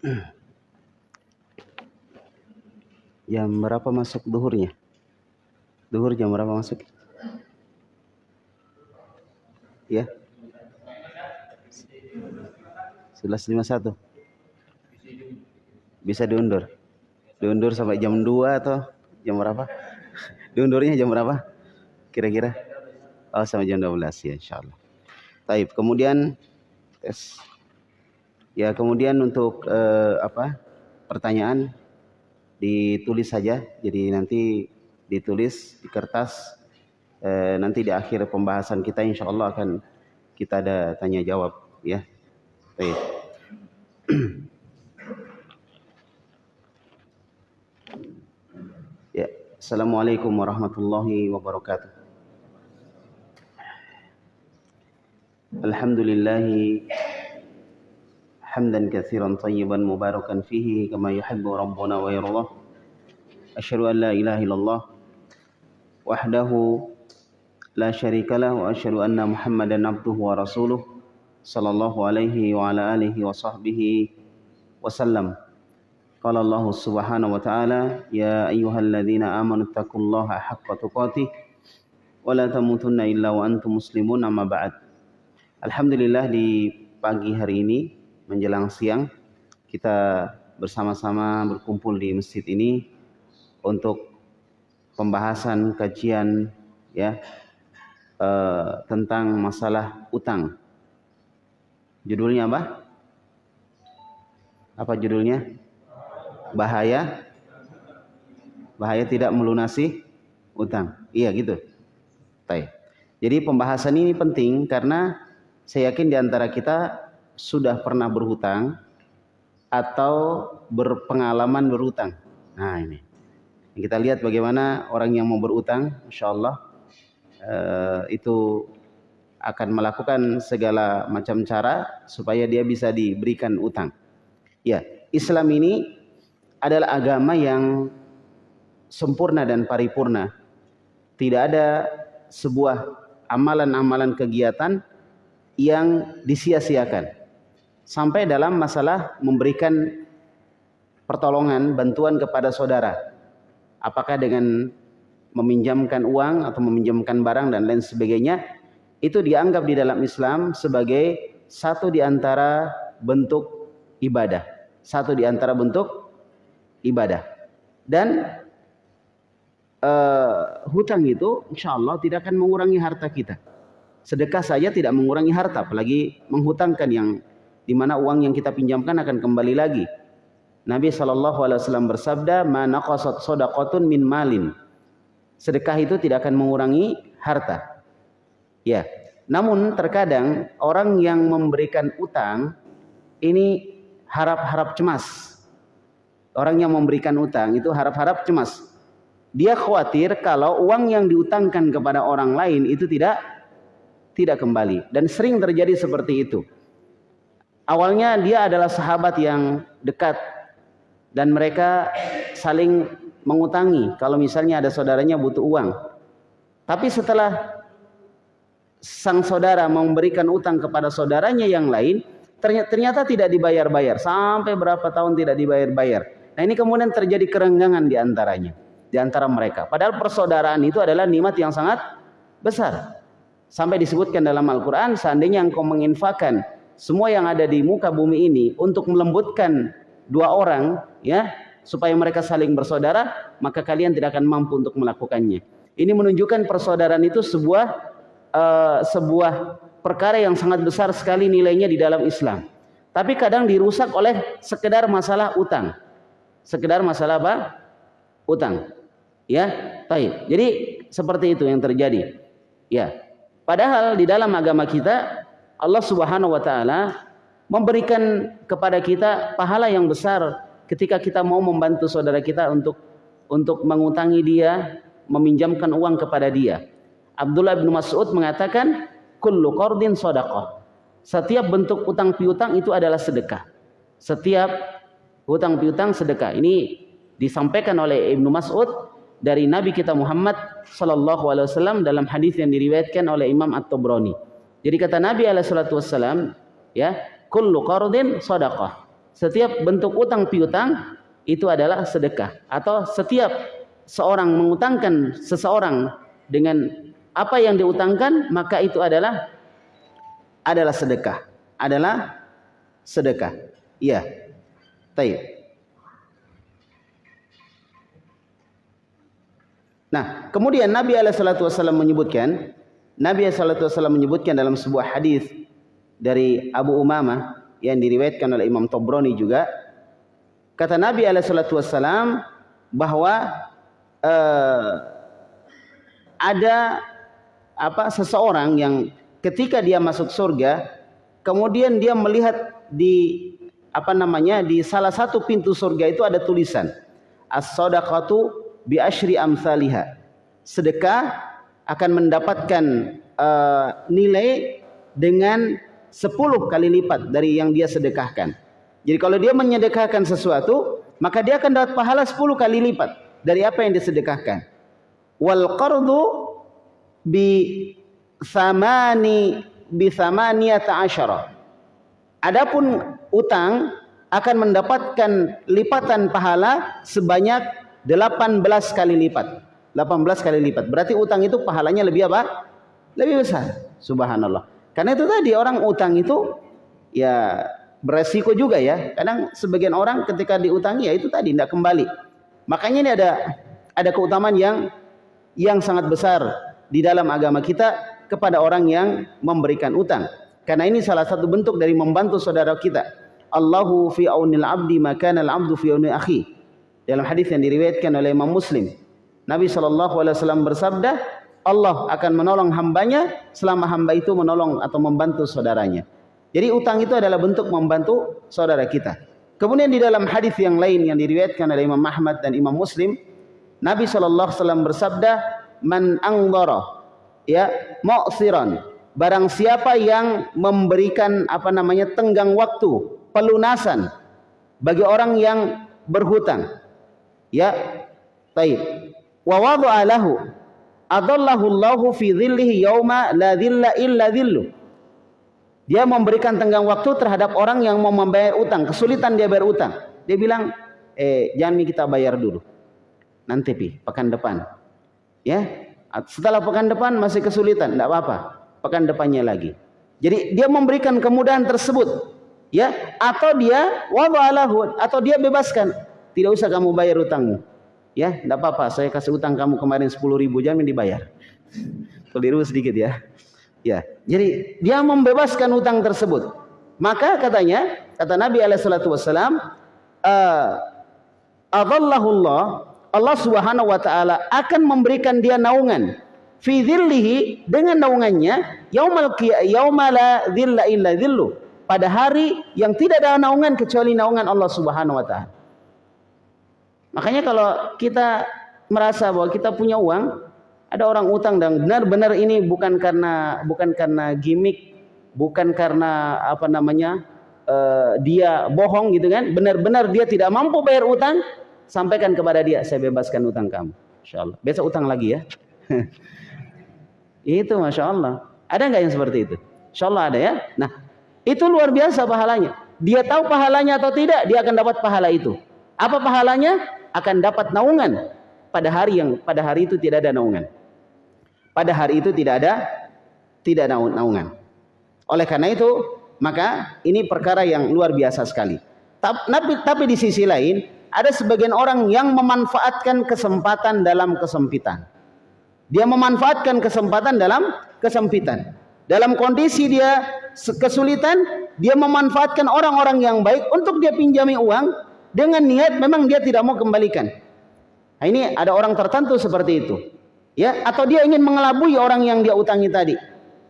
Jam berapa masuk duhurnya? Duhur jam berapa masuk? Ya. 11.51. Bisa diundur. Diundur sampai jam 2 atau jam berapa? Diundurnya jam berapa? Kira-kira? Oh, sampai jam 12 ya insyaallah. Taib. Kemudian tes. Ya, kemudian untuk eh, apa? pertanyaan ditulis saja. Jadi nanti ditulis di kertas eh, nanti di akhir pembahasan kita insya Allah akan kita ada tanya jawab ya. Baik. ya, Assalamualaikum warahmatullahi wabarakatuh. Alhamdulillahi حمدا كثيرا طيبا مباركا فيه كما يحب ربنا ويرضى أشهد أن لا إله إلا الله وحده لا شريك له وأشهد أن محمدا عبده ورسوله صلى الله عليه وعلى آله وصحبه وسلم قال الله سبحانه وتعالى يا أيها الذين آمنوا اتقوا الله حق تقاته ولا تموتن إلا وأنتم مسلمون أما بعد Alhamdulillah di pagi hari ini menjelang siang kita bersama-sama berkumpul di masjid ini untuk pembahasan kajian ya eh, tentang masalah utang. Judulnya apa? Apa judulnya? Bahaya bahaya tidak melunasi utang. Iya gitu. Baik. Jadi pembahasan ini penting karena saya yakin di antara kita sudah pernah berhutang atau berpengalaman berhutang. Nah ini. Kita lihat bagaimana orang yang mau berutang, insya Allah eh, itu akan melakukan segala macam cara supaya dia bisa diberikan utang. Ya, Islam ini adalah agama yang sempurna dan paripurna. Tidak ada sebuah amalan-amalan kegiatan yang disia-siakan. Sampai dalam masalah memberikan pertolongan, bantuan kepada saudara. Apakah dengan meminjamkan uang atau meminjamkan barang dan lain sebagainya, itu dianggap di dalam Islam sebagai satu di antara bentuk ibadah. Satu di antara bentuk ibadah. Dan uh, hutang itu insya Allah tidak akan mengurangi harta kita. Sedekah saja tidak mengurangi harta, apalagi menghutangkan yang di mana uang yang kita pinjamkan akan kembali lagi. Nabi saw bersabda, "Ma naqasat shadaqatun min malin." Sedekah itu tidak akan mengurangi harta. Ya. Namun terkadang orang yang memberikan utang ini harap-harap cemas. Orang yang memberikan utang itu harap-harap cemas. Dia khawatir kalau uang yang diutangkan kepada orang lain itu tidak tidak kembali dan sering terjadi seperti itu. Awalnya dia adalah sahabat yang dekat dan mereka saling mengutangi kalau misalnya ada saudaranya butuh uang. Tapi setelah sang saudara memberikan utang kepada saudaranya yang lain, ternyata tidak dibayar-bayar sampai berapa tahun tidak dibayar-bayar. Nah, ini kemudian terjadi kerenggangan di antaranya, di antara mereka. Padahal persaudaraan itu adalah nikmat yang sangat besar. Sampai disebutkan dalam Al-Quran, seandainya engkau menginfakkan semua yang ada di muka bumi ini untuk melembutkan dua orang, ya, supaya mereka saling bersaudara, maka kalian tidak akan mampu untuk melakukannya. Ini menunjukkan persaudaraan itu sebuah uh, sebuah perkara yang sangat besar sekali nilainya di dalam Islam. Tapi kadang dirusak oleh sekedar masalah utang. Sekedar masalah apa? Utang. Ya, baik. Jadi seperti itu yang terjadi. Ya, Padahal di dalam agama kita Allah Subhanahu wa taala memberikan kepada kita pahala yang besar ketika kita mau membantu saudara kita untuk untuk mengutangi dia, meminjamkan uang kepada dia. Abdullah bin Mas'ud mengatakan kullu qardin sadaqah. Setiap bentuk utang piutang itu adalah sedekah. Setiap utang piutang sedekah. Ini disampaikan oleh Ibnu Mas'ud dari Nabi kita Muhammad sallallahu alaihi wasallam dalam hadis yang diriwayatkan oleh Imam At-Tabrani. Jadi kata Nabi alaihi wasallam, ya, kullu qardin sadaqah. setiap bentuk utang piutang itu adalah sedekah. Atau setiap seorang mengutangkan seseorang dengan apa yang diutangkan maka itu adalah adalah sedekah. Adalah sedekah. Iya. Taib. Nah, kemudian Nabi SAW menyebutkan, Nabi SAW menyebutkan dalam sebuah hadis dari Abu Umamah yang diriwayatkan oleh Imam Tobroni juga, kata Nabi SAW bahwa uh, ada apa seseorang yang ketika dia masuk surga, kemudian dia melihat di apa namanya di salah satu pintu surga itu ada tulisan as-sadaqatu bi asyri amsalihha. Sedekah akan mendapatkan uh, nilai dengan 10 kali lipat dari yang dia sedekahkan. Jadi kalau dia menyedekahkan sesuatu, maka dia akan dapat pahala 10 kali lipat dari apa yang disedekahkan. Wal qardu bi samani bi samaniyata asyara. Adapun utang akan mendapatkan lipatan pahala sebanyak 18 kali lipat. 18 kali lipat. Berarti utang itu pahalanya lebih apa? Lebih besar. Subhanallah. Karena itu tadi orang utang itu ya beresiko juga ya. Kadang sebagian orang ketika diutangi ya itu tadi tidak kembali. Makanya ini ada ada keutamaan yang yang sangat besar di dalam agama kita kepada orang yang memberikan utang. Karena ini salah satu bentuk dari membantu saudara kita. Allahu fi aunil abdi maka al abdu fi auni akhi dalam hadis yang diriwayatkan oleh Imam Muslim. Nabi SAW bersabda, Allah akan menolong hambanya selama hamba itu menolong atau membantu saudaranya. Jadi utang itu adalah bentuk membantu saudara kita. Kemudian di dalam hadis yang lain yang diriwayatkan oleh Imam Ahmad dan Imam Muslim, Nabi SAW bersabda, "Man angdara ya mu'siran." Barang siapa yang memberikan apa namanya tenggang waktu, pelunasan bagi orang yang berhutang. Ya, baik. Wa wada'a lahu adallahu Allahu fi dhillihi yauma la dhilla illa dhillu. Dia memberikan tenggang waktu terhadap orang yang mau membayar utang, kesulitan dia bayar utang. Dia bilang, "Eh, jangan kita bayar dulu. Nanti pi, pekan depan." Ya. Setelah pekan depan masih kesulitan, tidak apa-apa. Pekan depannya lagi. Jadi dia memberikan kemudahan tersebut, ya, atau dia wada'alahu atau dia bebaskan tidak usah kamu bayar utangmu. Ya, tidak apa-apa. Saya kasih utang kamu kemarin 10 ribu, jangan dibayar. Keliru sedikit ya. Ya, jadi dia membebaskan utang tersebut. Maka katanya, kata Nabi Alaihissalam, uh, Allah, Allah Subhanahu Wa Taala akan memberikan dia naungan fi dhillihi dengan naungannya yaumal yaumala dhilla illa dhillu pada hari yang tidak ada naungan kecuali naungan Allah Subhanahu wa taala. Makanya kalau kita merasa bahwa kita punya uang, ada orang utang dan benar-benar ini bukan karena bukan karena gimmick, bukan karena apa namanya uh, dia bohong gitu kan, benar-benar dia tidak mampu bayar utang, sampaikan kepada dia, saya bebaskan utang kamu, insya Allah. Besok utang lagi ya. itu masya Allah. Ada nggak yang seperti itu? Insya Allah ada ya. Nah itu luar biasa pahalanya. Dia tahu pahalanya atau tidak, dia akan dapat pahala itu. Apa pahalanya? Akan dapat naungan pada hari yang pada hari itu tidak ada naungan. Pada hari itu tidak ada tidak naungan. Oleh karena itu, maka ini perkara yang luar biasa sekali. Tapi, tapi di sisi lain, ada sebagian orang yang memanfaatkan kesempatan dalam kesempitan. Dia memanfaatkan kesempatan dalam kesempitan. Dalam kondisi dia kesulitan, dia memanfaatkan orang-orang yang baik untuk dia pinjami uang dengan niat memang dia tidak mau kembalikan. Nah, ini ada orang tertentu seperti itu. Ya, atau dia ingin mengelabui orang yang dia utangi tadi.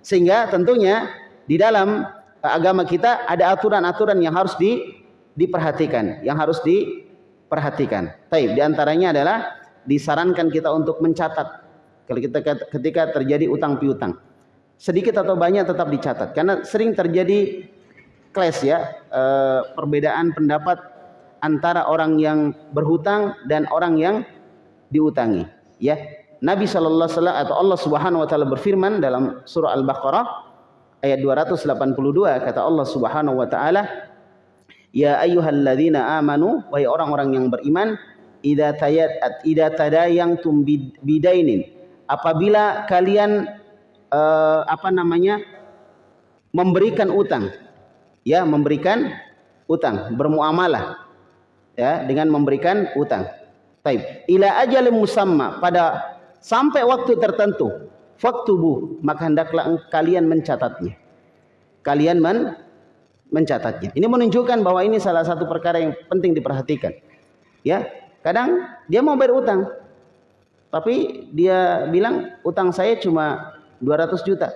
Sehingga tentunya di dalam eh, agama kita ada aturan-aturan yang harus di, diperhatikan, yang harus diperhatikan. Taib, di antaranya adalah disarankan kita untuk mencatat kalau kita ketika terjadi utang piutang. Sedikit atau banyak tetap dicatat karena sering terjadi clash ya, e, perbedaan pendapat antara orang yang berhutang dan orang yang diutangi. Ya. Nabi sallallahu alaihi wasallam atau Allah Subhanahu wa taala berfirman dalam surah Al-Baqarah ayat 282 kata Allah Subhanahu wa taala Ya ayyuhalladzina amanu wahai orang-orang yang beriman idza tayat idza tadayangtum bidainin. Apabila kalian uh, apa namanya memberikan utang ya memberikan utang bermuamalah ya dengan memberikan utang taib ila ajalin musamma pada sampai waktu tertentu faktubu maka hendaklah kalian mencatatnya kalian men mencatatnya ini menunjukkan bahwa ini salah satu perkara yang penting diperhatikan ya Kadang dia mau bayar utang. Tapi dia bilang utang saya cuma 200 juta.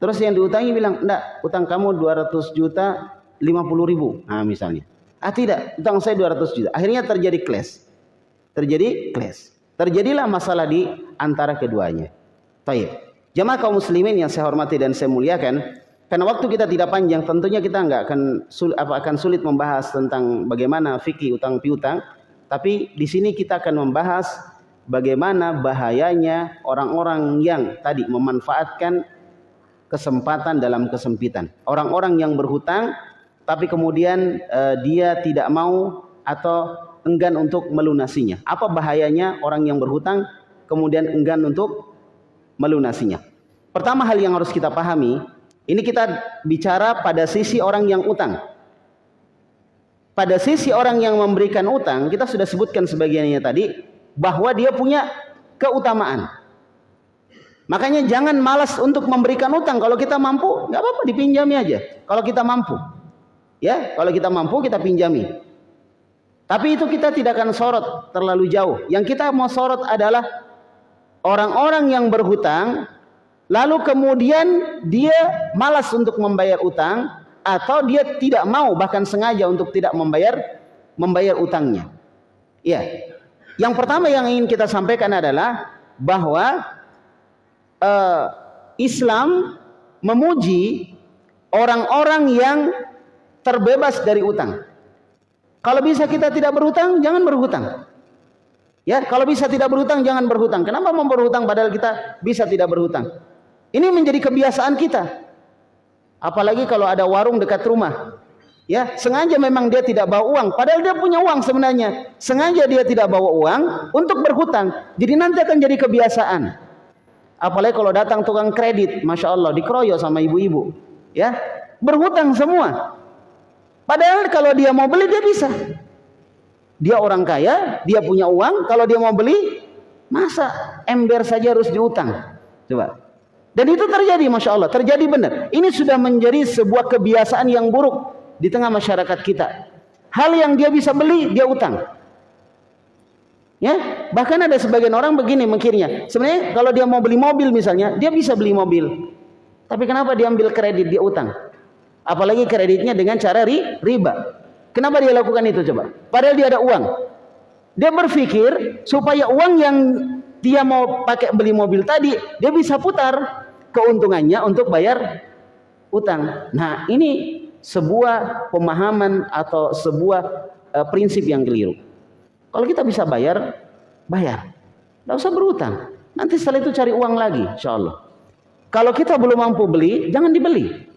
Terus yang diutangi bilang, enggak, utang kamu 200 juta 50 ribu. Nah misalnya. Ah tidak, utang saya 200 juta. Akhirnya terjadi clash. Terjadi clash. Terjadilah masalah di antara keduanya. Baik. Jamaah kaum muslimin yang saya hormati dan saya muliakan, karena waktu kita tidak panjang, tentunya kita nggak akan sulit, apa akan sulit membahas tentang bagaimana fikih utang piutang. Tapi di sini kita akan membahas bagaimana bahayanya orang-orang yang tadi memanfaatkan kesempatan dalam kesempitan. Orang-orang yang berhutang tapi kemudian uh, dia tidak mau atau enggan untuk melunasinya. Apa bahayanya orang yang berhutang kemudian enggan untuk melunasinya? Pertama hal yang harus kita pahami ini kita bicara pada sisi orang yang utang. Pada sisi orang yang memberikan utang, kita sudah sebutkan sebagiannya tadi bahwa dia punya keutamaan. Makanya jangan malas untuk memberikan utang. Kalau kita mampu, nggak apa-apa dipinjami aja. Kalau kita mampu, ya, kalau kita mampu kita pinjami. Tapi itu kita tidak akan sorot terlalu jauh. Yang kita mau sorot adalah orang-orang yang berhutang lalu kemudian dia malas untuk membayar utang atau dia tidak mau bahkan sengaja untuk tidak membayar membayar utangnya. Ya. Yang pertama yang ingin kita sampaikan adalah bahwa uh, Islam memuji orang-orang yang terbebas dari utang. Kalau bisa kita tidak berhutang, jangan berhutang. Ya, kalau bisa tidak berhutang, jangan berhutang. Kenapa mau berhutang padahal kita bisa tidak berhutang? Ini menjadi kebiasaan kita. Apalagi kalau ada warung dekat rumah. Ya, sengaja memang dia tidak bawa uang, padahal dia punya uang sebenarnya. Sengaja dia tidak bawa uang untuk berhutang. Jadi nanti akan jadi kebiasaan. Apalagi kalau datang tukang kredit, masya Allah dikeroyok sama ibu-ibu, ya berhutang semua. Padahal kalau dia mau beli dia bisa. Dia orang kaya, dia punya uang. Kalau dia mau beli, masa ember saja harus diutang? Coba. Dan itu terjadi Masya Allah, terjadi benar. Ini sudah menjadi sebuah kebiasaan yang buruk di tengah masyarakat kita. Hal yang dia bisa beli, dia utang. Ya, bahkan ada sebagian orang begini mikirnya. Sebenarnya kalau dia mau beli mobil misalnya, dia bisa beli mobil. Tapi kenapa dia ambil kredit, dia utang? Apalagi kreditnya dengan cara ri, riba. Kenapa dia lakukan itu coba? Padahal dia ada uang. Dia berpikir supaya uang yang dia mau pakai beli mobil tadi, dia bisa putar keuntungannya untuk bayar utang. Nah, ini sebuah pemahaman atau sebuah uh, prinsip yang keliru. Kalau kita bisa bayar, bayar. Tidak usah berutang. Nanti setelah itu cari uang lagi, insya Allah. Kalau kita belum mampu beli, jangan dibeli.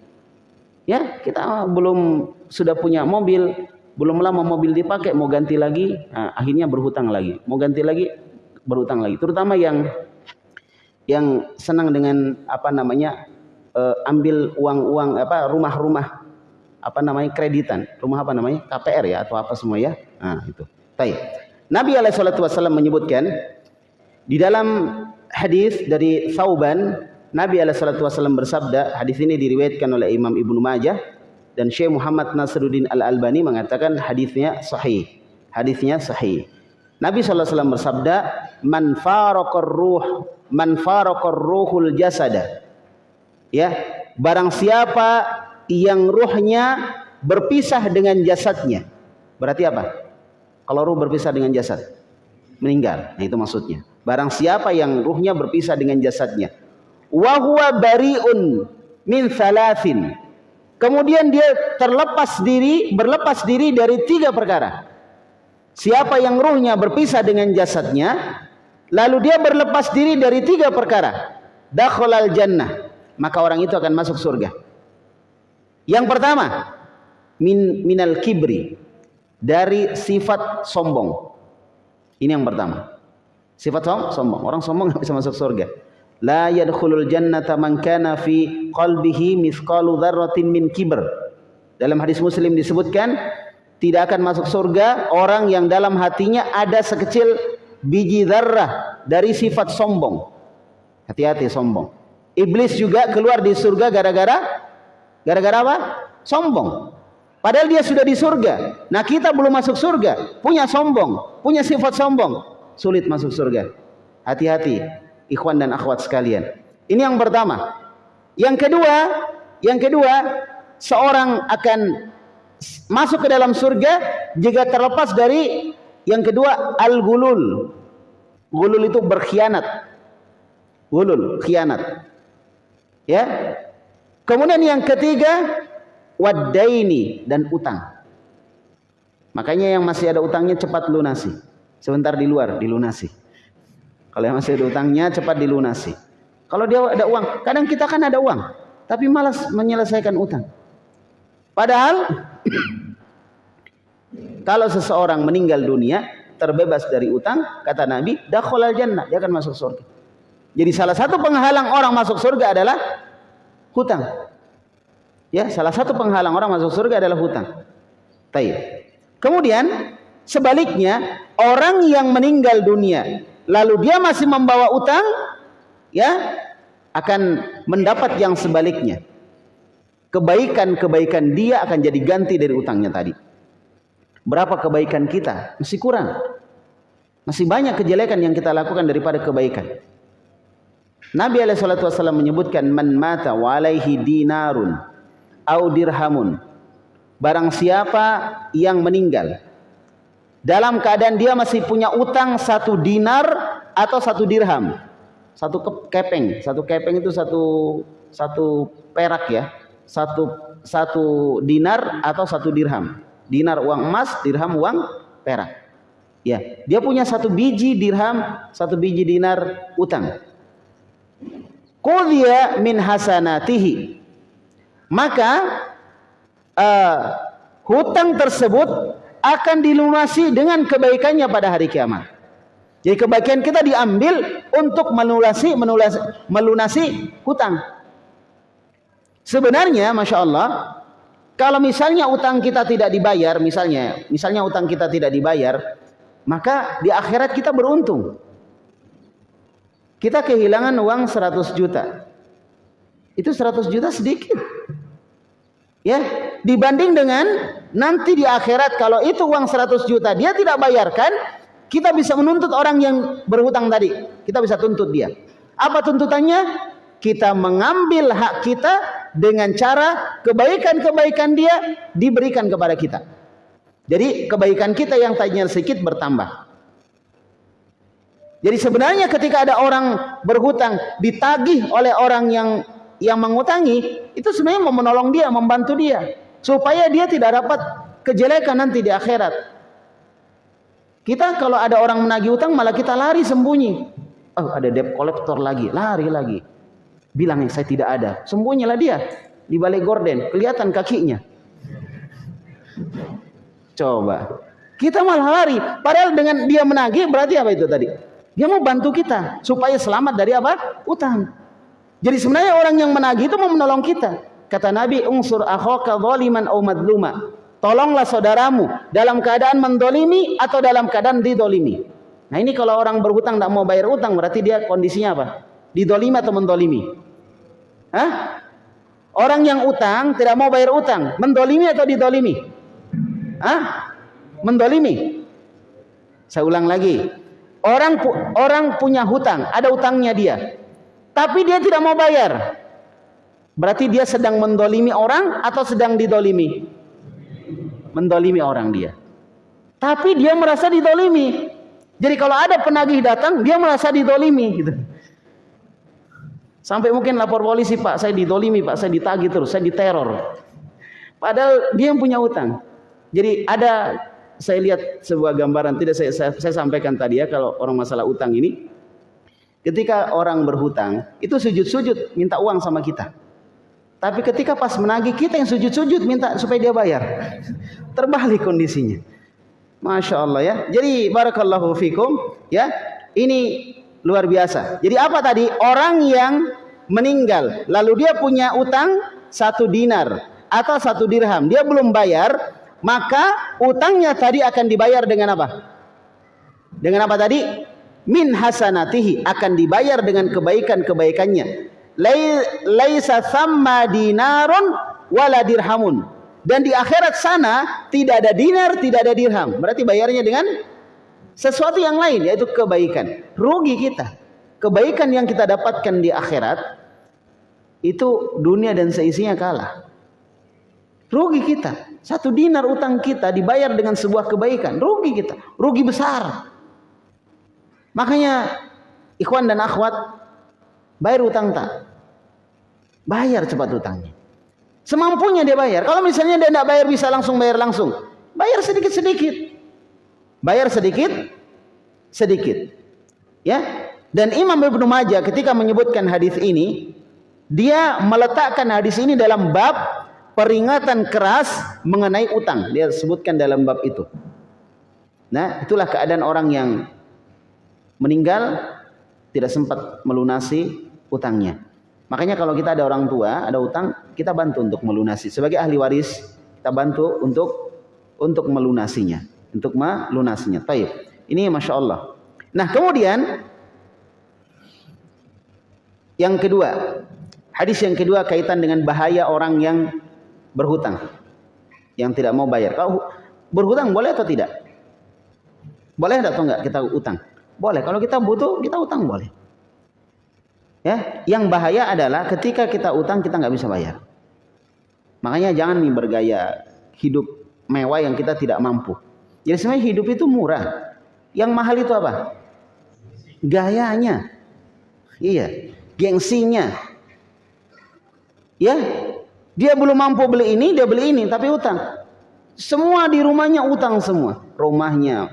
Ya, kita belum sudah punya mobil, belum lama mobil dipakai, mau ganti lagi, nah, akhirnya berhutang lagi. Mau ganti lagi, berutang lagi. Terutama yang yang senang dengan apa namanya uh, ambil uang-uang apa rumah-rumah apa namanya kreditan, rumah apa namanya KPR ya atau apa semua ya. Nah, itu. Baik. Nabi alaihi menyebutkan di dalam hadis dari Sauban Nabi alaihi wasallam bersabda, hadis ini diriwayatkan oleh Imam Ibnu Majah dan Syekh Muhammad Nasruddin Al-Albani mengatakan hadisnya sahih. Hadisnya sahih. Nabi SAW bersabda, "Man faraqar ruh, man faraqar ruhul jasada." Ya, barang siapa yang ruhnya berpisah dengan jasadnya. Berarti apa? Kalau ruh berpisah dengan jasad, meninggal. Nah, itu maksudnya. Barang siapa yang ruhnya berpisah dengan jasadnya. Wa huwa bariun min thalathin. Kemudian dia terlepas diri, berlepas diri dari tiga perkara. Siapa yang ruhnya berpisah dengan jasadnya, lalu dia berlepas diri dari tiga perkara, dakhalal jannah, maka orang itu akan masuk surga. Yang pertama, min minal kibri dari sifat sombong. Ini yang pertama. Sifat som sombong. Orang sombong nggak bisa masuk surga. La yadkhulul jannata man kana fi qalbihi mithqalu dzarratin min kibr. Dalam hadis Muslim disebutkan tidak akan masuk surga orang yang dalam hatinya ada sekecil biji zarrah dari sifat sombong. Hati-hati sombong. Iblis juga keluar di surga gara-gara gara-gara apa? Sombong. Padahal dia sudah di surga. Nah kita belum masuk surga. Punya sombong. Punya sifat sombong. Sulit masuk surga. Hati-hati. Ikhwan dan akhwat sekalian. Ini yang pertama. Yang kedua. Yang kedua. Seorang akan masuk ke dalam surga. Jika terlepas dari. Yang kedua. Al-gulul. Gulul itu berkhianat. Gulul. Khianat. Ya. Kemudian yang ketiga wadaini dan utang. Makanya yang masih ada utangnya cepat lunasi. Sebentar di luar dilunasi. Kalau yang masih ada utangnya cepat dilunasi. Kalau dia ada uang, kadang kita kan ada uang, tapi malas menyelesaikan utang. Padahal kalau seseorang meninggal dunia terbebas dari utang, kata Nabi, dakhalal jannah, dia akan masuk surga. Jadi salah satu penghalang orang masuk surga adalah hutang. Ya, salah satu penghalang orang masuk surga adalah hutang. Taib. Kemudian sebaliknya orang yang meninggal dunia lalu dia masih membawa utang ya akan mendapat yang sebaliknya. Kebaikan-kebaikan dia akan jadi ganti dari utangnya tadi. Berapa kebaikan kita? Masih kurang. Masih banyak kejelekan yang kita lakukan daripada kebaikan. Nabi alaihi menyebutkan man mata wa alaihi dinarun au dirhamun. Barang siapa yang meninggal dalam keadaan dia masih punya utang satu dinar atau satu dirham. Satu kepeng, satu kepeng itu satu satu perak ya. Satu satu dinar atau satu dirham. Dinar uang emas, dirham uang perak. Ya, dia punya satu biji dirham, satu biji dinar utang. Qudhiya min hasanatihi maka uh, hutang tersebut akan dilunasi dengan kebaikannya pada hari kiamat. Jadi kebaikan kita diambil untuk melunasi, melunasi, melunasi hutang. Sebenarnya, masya Allah, kalau misalnya utang kita tidak dibayar, misalnya, misalnya utang kita tidak dibayar, maka di akhirat kita beruntung. Kita kehilangan uang 100 juta. Itu 100 juta sedikit. Ya, dibanding dengan nanti di akhirat kalau itu uang 100 juta dia tidak bayarkan, kita bisa menuntut orang yang berhutang tadi. Kita bisa tuntut dia. Apa tuntutannya? Kita mengambil hak kita dengan cara kebaikan-kebaikan dia diberikan kepada kita. Jadi kebaikan kita yang tadinya sedikit bertambah. Jadi sebenarnya ketika ada orang berhutang ditagih oleh orang yang yang mengutangi itu sebenarnya mau menolong dia, membantu dia supaya dia tidak dapat kejelekan nanti di akhirat. Kita kalau ada orang menagih utang malah kita lari sembunyi. Oh, ada debt collector lagi, lari lagi. Bilang yang saya tidak ada. Sembunyilah dia di balik gorden, kelihatan kakinya. Coba. Kita malah lari. Padahal dengan dia menagih berarti apa itu tadi? Dia mau bantu kita supaya selamat dari apa? Utang. Jadi sebenarnya orang yang menagih itu mau menolong kita. Kata Nabi, "Unsur akhaka zaliman aw madluma." Tolonglah saudaramu dalam keadaan mendolimi atau dalam keadaan didolimi. Nah ini kalau orang berhutang tidak mau bayar utang berarti dia kondisinya apa? Didolimi atau mendolimi? Hah? Orang yang utang tidak mau bayar utang, mendolimi atau didolimi? Hah? Mendolimi. Saya ulang lagi. Orang orang punya hutang, ada utangnya dia tapi dia tidak mau bayar. Berarti dia sedang mendolimi orang atau sedang didolimi? Mendolimi orang dia. Tapi dia merasa didolimi. Jadi kalau ada penagih datang, dia merasa didolimi. Gitu. Sampai mungkin lapor polisi, Pak, saya didolimi, Pak, saya ditagih terus, saya diteror. Padahal dia yang punya utang. Jadi ada, saya lihat sebuah gambaran, tidak saya, saya, saya sampaikan tadi ya, kalau orang masalah utang ini, Ketika orang berhutang, itu sujud-sujud minta uang sama kita. Tapi ketika pas menagih kita yang sujud-sujud minta supaya dia bayar. Terbalik kondisinya. Masya Allah ya. Jadi barakallahu fikum ya. Ini luar biasa. Jadi apa tadi? Orang yang meninggal lalu dia punya utang satu dinar atau satu dirham. Dia belum bayar, maka utangnya tadi akan dibayar dengan apa? Dengan apa tadi? Min hasanatihi akan dibayar dengan kebaikan-kebaikannya laisa thamma dinarun wala dirhamun. Dan di akhirat sana tidak ada dinar, tidak ada dirham. Berarti bayarnya dengan sesuatu yang lain yaitu kebaikan. Rugi kita. Kebaikan yang kita dapatkan di akhirat itu dunia dan seisinya kalah. Rugi kita. Satu dinar utang kita dibayar dengan sebuah kebaikan. Rugi kita. Rugi besar. Makanya ikhwan dan akhwat Bayar utang tak? Bayar cepat utangnya. Semampunya dia bayar. Kalau misalnya dia tidak bayar bisa langsung bayar langsung. Bayar sedikit-sedikit. Bayar sedikit sedikit. Ya. Dan Imam Ibnu Majah ketika menyebutkan hadis ini, dia meletakkan hadis ini dalam bab peringatan keras mengenai utang. Dia sebutkan dalam bab itu. Nah, itulah keadaan orang yang meninggal tidak sempat melunasi utangnya. Makanya kalau kita ada orang tua, ada utang, kita bantu untuk melunasi. Sebagai ahli waris, kita bantu untuk untuk melunasinya, untuk melunasinya. Taib. Ini masya Allah. Nah kemudian yang kedua, hadis yang kedua kaitan dengan bahaya orang yang berhutang, yang tidak mau bayar. Kalau berhutang boleh atau tidak? Boleh atau enggak kita utang? Boleh. Kalau kita butuh, kita utang boleh. Ya, yang bahaya adalah ketika kita utang kita nggak bisa bayar. Makanya jangan nih bergaya hidup mewah yang kita tidak mampu. Jadi sebenarnya hidup itu murah. Yang mahal itu apa? Gayanya. Iya, gengsinya. Ya, dia belum mampu beli ini, dia beli ini tapi utang. Semua di rumahnya utang semua. Rumahnya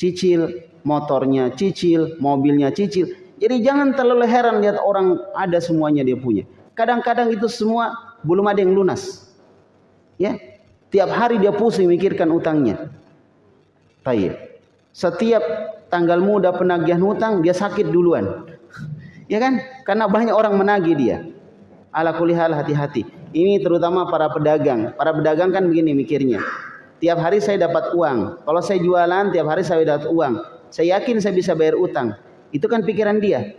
cicil, motornya cicil, mobilnya cicil. Jadi jangan terlalu heran lihat orang ada semuanya dia punya. Kadang-kadang itu semua belum ada yang lunas. Ya, tiap hari dia pusing mikirkan utangnya. Tayyib. Setiap tanggal muda penagihan hutang dia sakit duluan. Ya kan? Karena banyak orang menagih dia. Ala kulihal hati-hati. Ini terutama para pedagang. Para pedagang kan begini mikirnya. Tiap hari saya dapat uang. Kalau saya jualan tiap hari saya dapat uang. Saya yakin saya bisa bayar utang. Itu kan pikiran dia.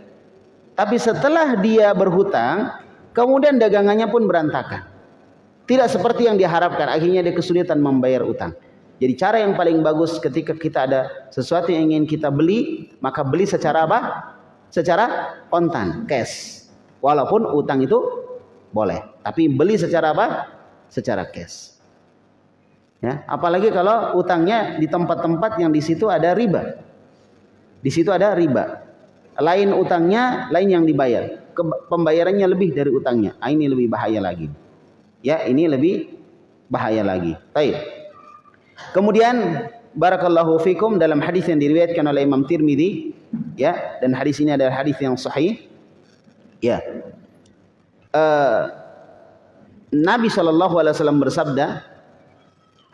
Tapi setelah dia berhutang, kemudian dagangannya pun berantakan. Tidak seperti yang diharapkan, akhirnya dia kesulitan membayar utang. Jadi cara yang paling bagus ketika kita ada sesuatu yang ingin kita beli, maka beli secara apa? Secara kontan, cash. Walaupun utang itu boleh, tapi beli secara apa? Secara cash. Ya, apalagi kalau utangnya di tempat-tempat yang di situ ada riba. Di situ ada riba. Lain utangnya, lain yang dibayar. Pembayarannya lebih dari utangnya. Ah, ini lebih bahaya lagi. Ya, ini lebih bahaya lagi. Baik. Kemudian barakallahu fikum dalam hadis yang diriwayatkan oleh Imam Tirmidzi, ya, dan hadis ini adalah hadis yang sahih. Ya. Uh, Nabi Shallallahu alaihi wasallam bersabda,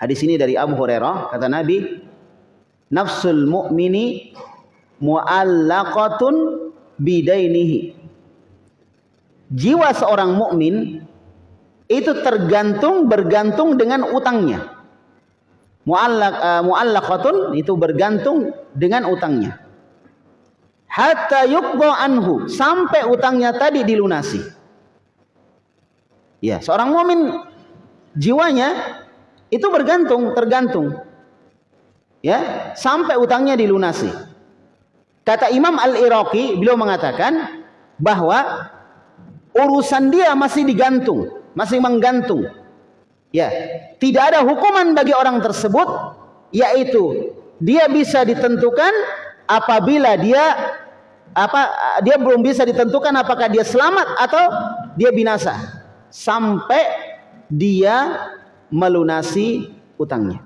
hadis ini dari Abu Hurairah, kata Nabi, nafsul mu'mini muallaqatun bidainihi. Jiwa seorang mukmin itu tergantung bergantung dengan utangnya. Muallaq uh, muallaqatun itu bergantung dengan utangnya. Hatta yuqda anhu sampai utangnya tadi dilunasi. Ya, seorang mukmin jiwanya itu bergantung, tergantung. Ya, sampai utangnya dilunasi. Kata Imam Al-Iraqi, beliau mengatakan bahwa urusan dia masih digantung, masih menggantung. Ya, tidak ada hukuman bagi orang tersebut yaitu dia bisa ditentukan apabila dia apa dia belum bisa ditentukan apakah dia selamat atau dia binasa sampai dia melunasi utangnya.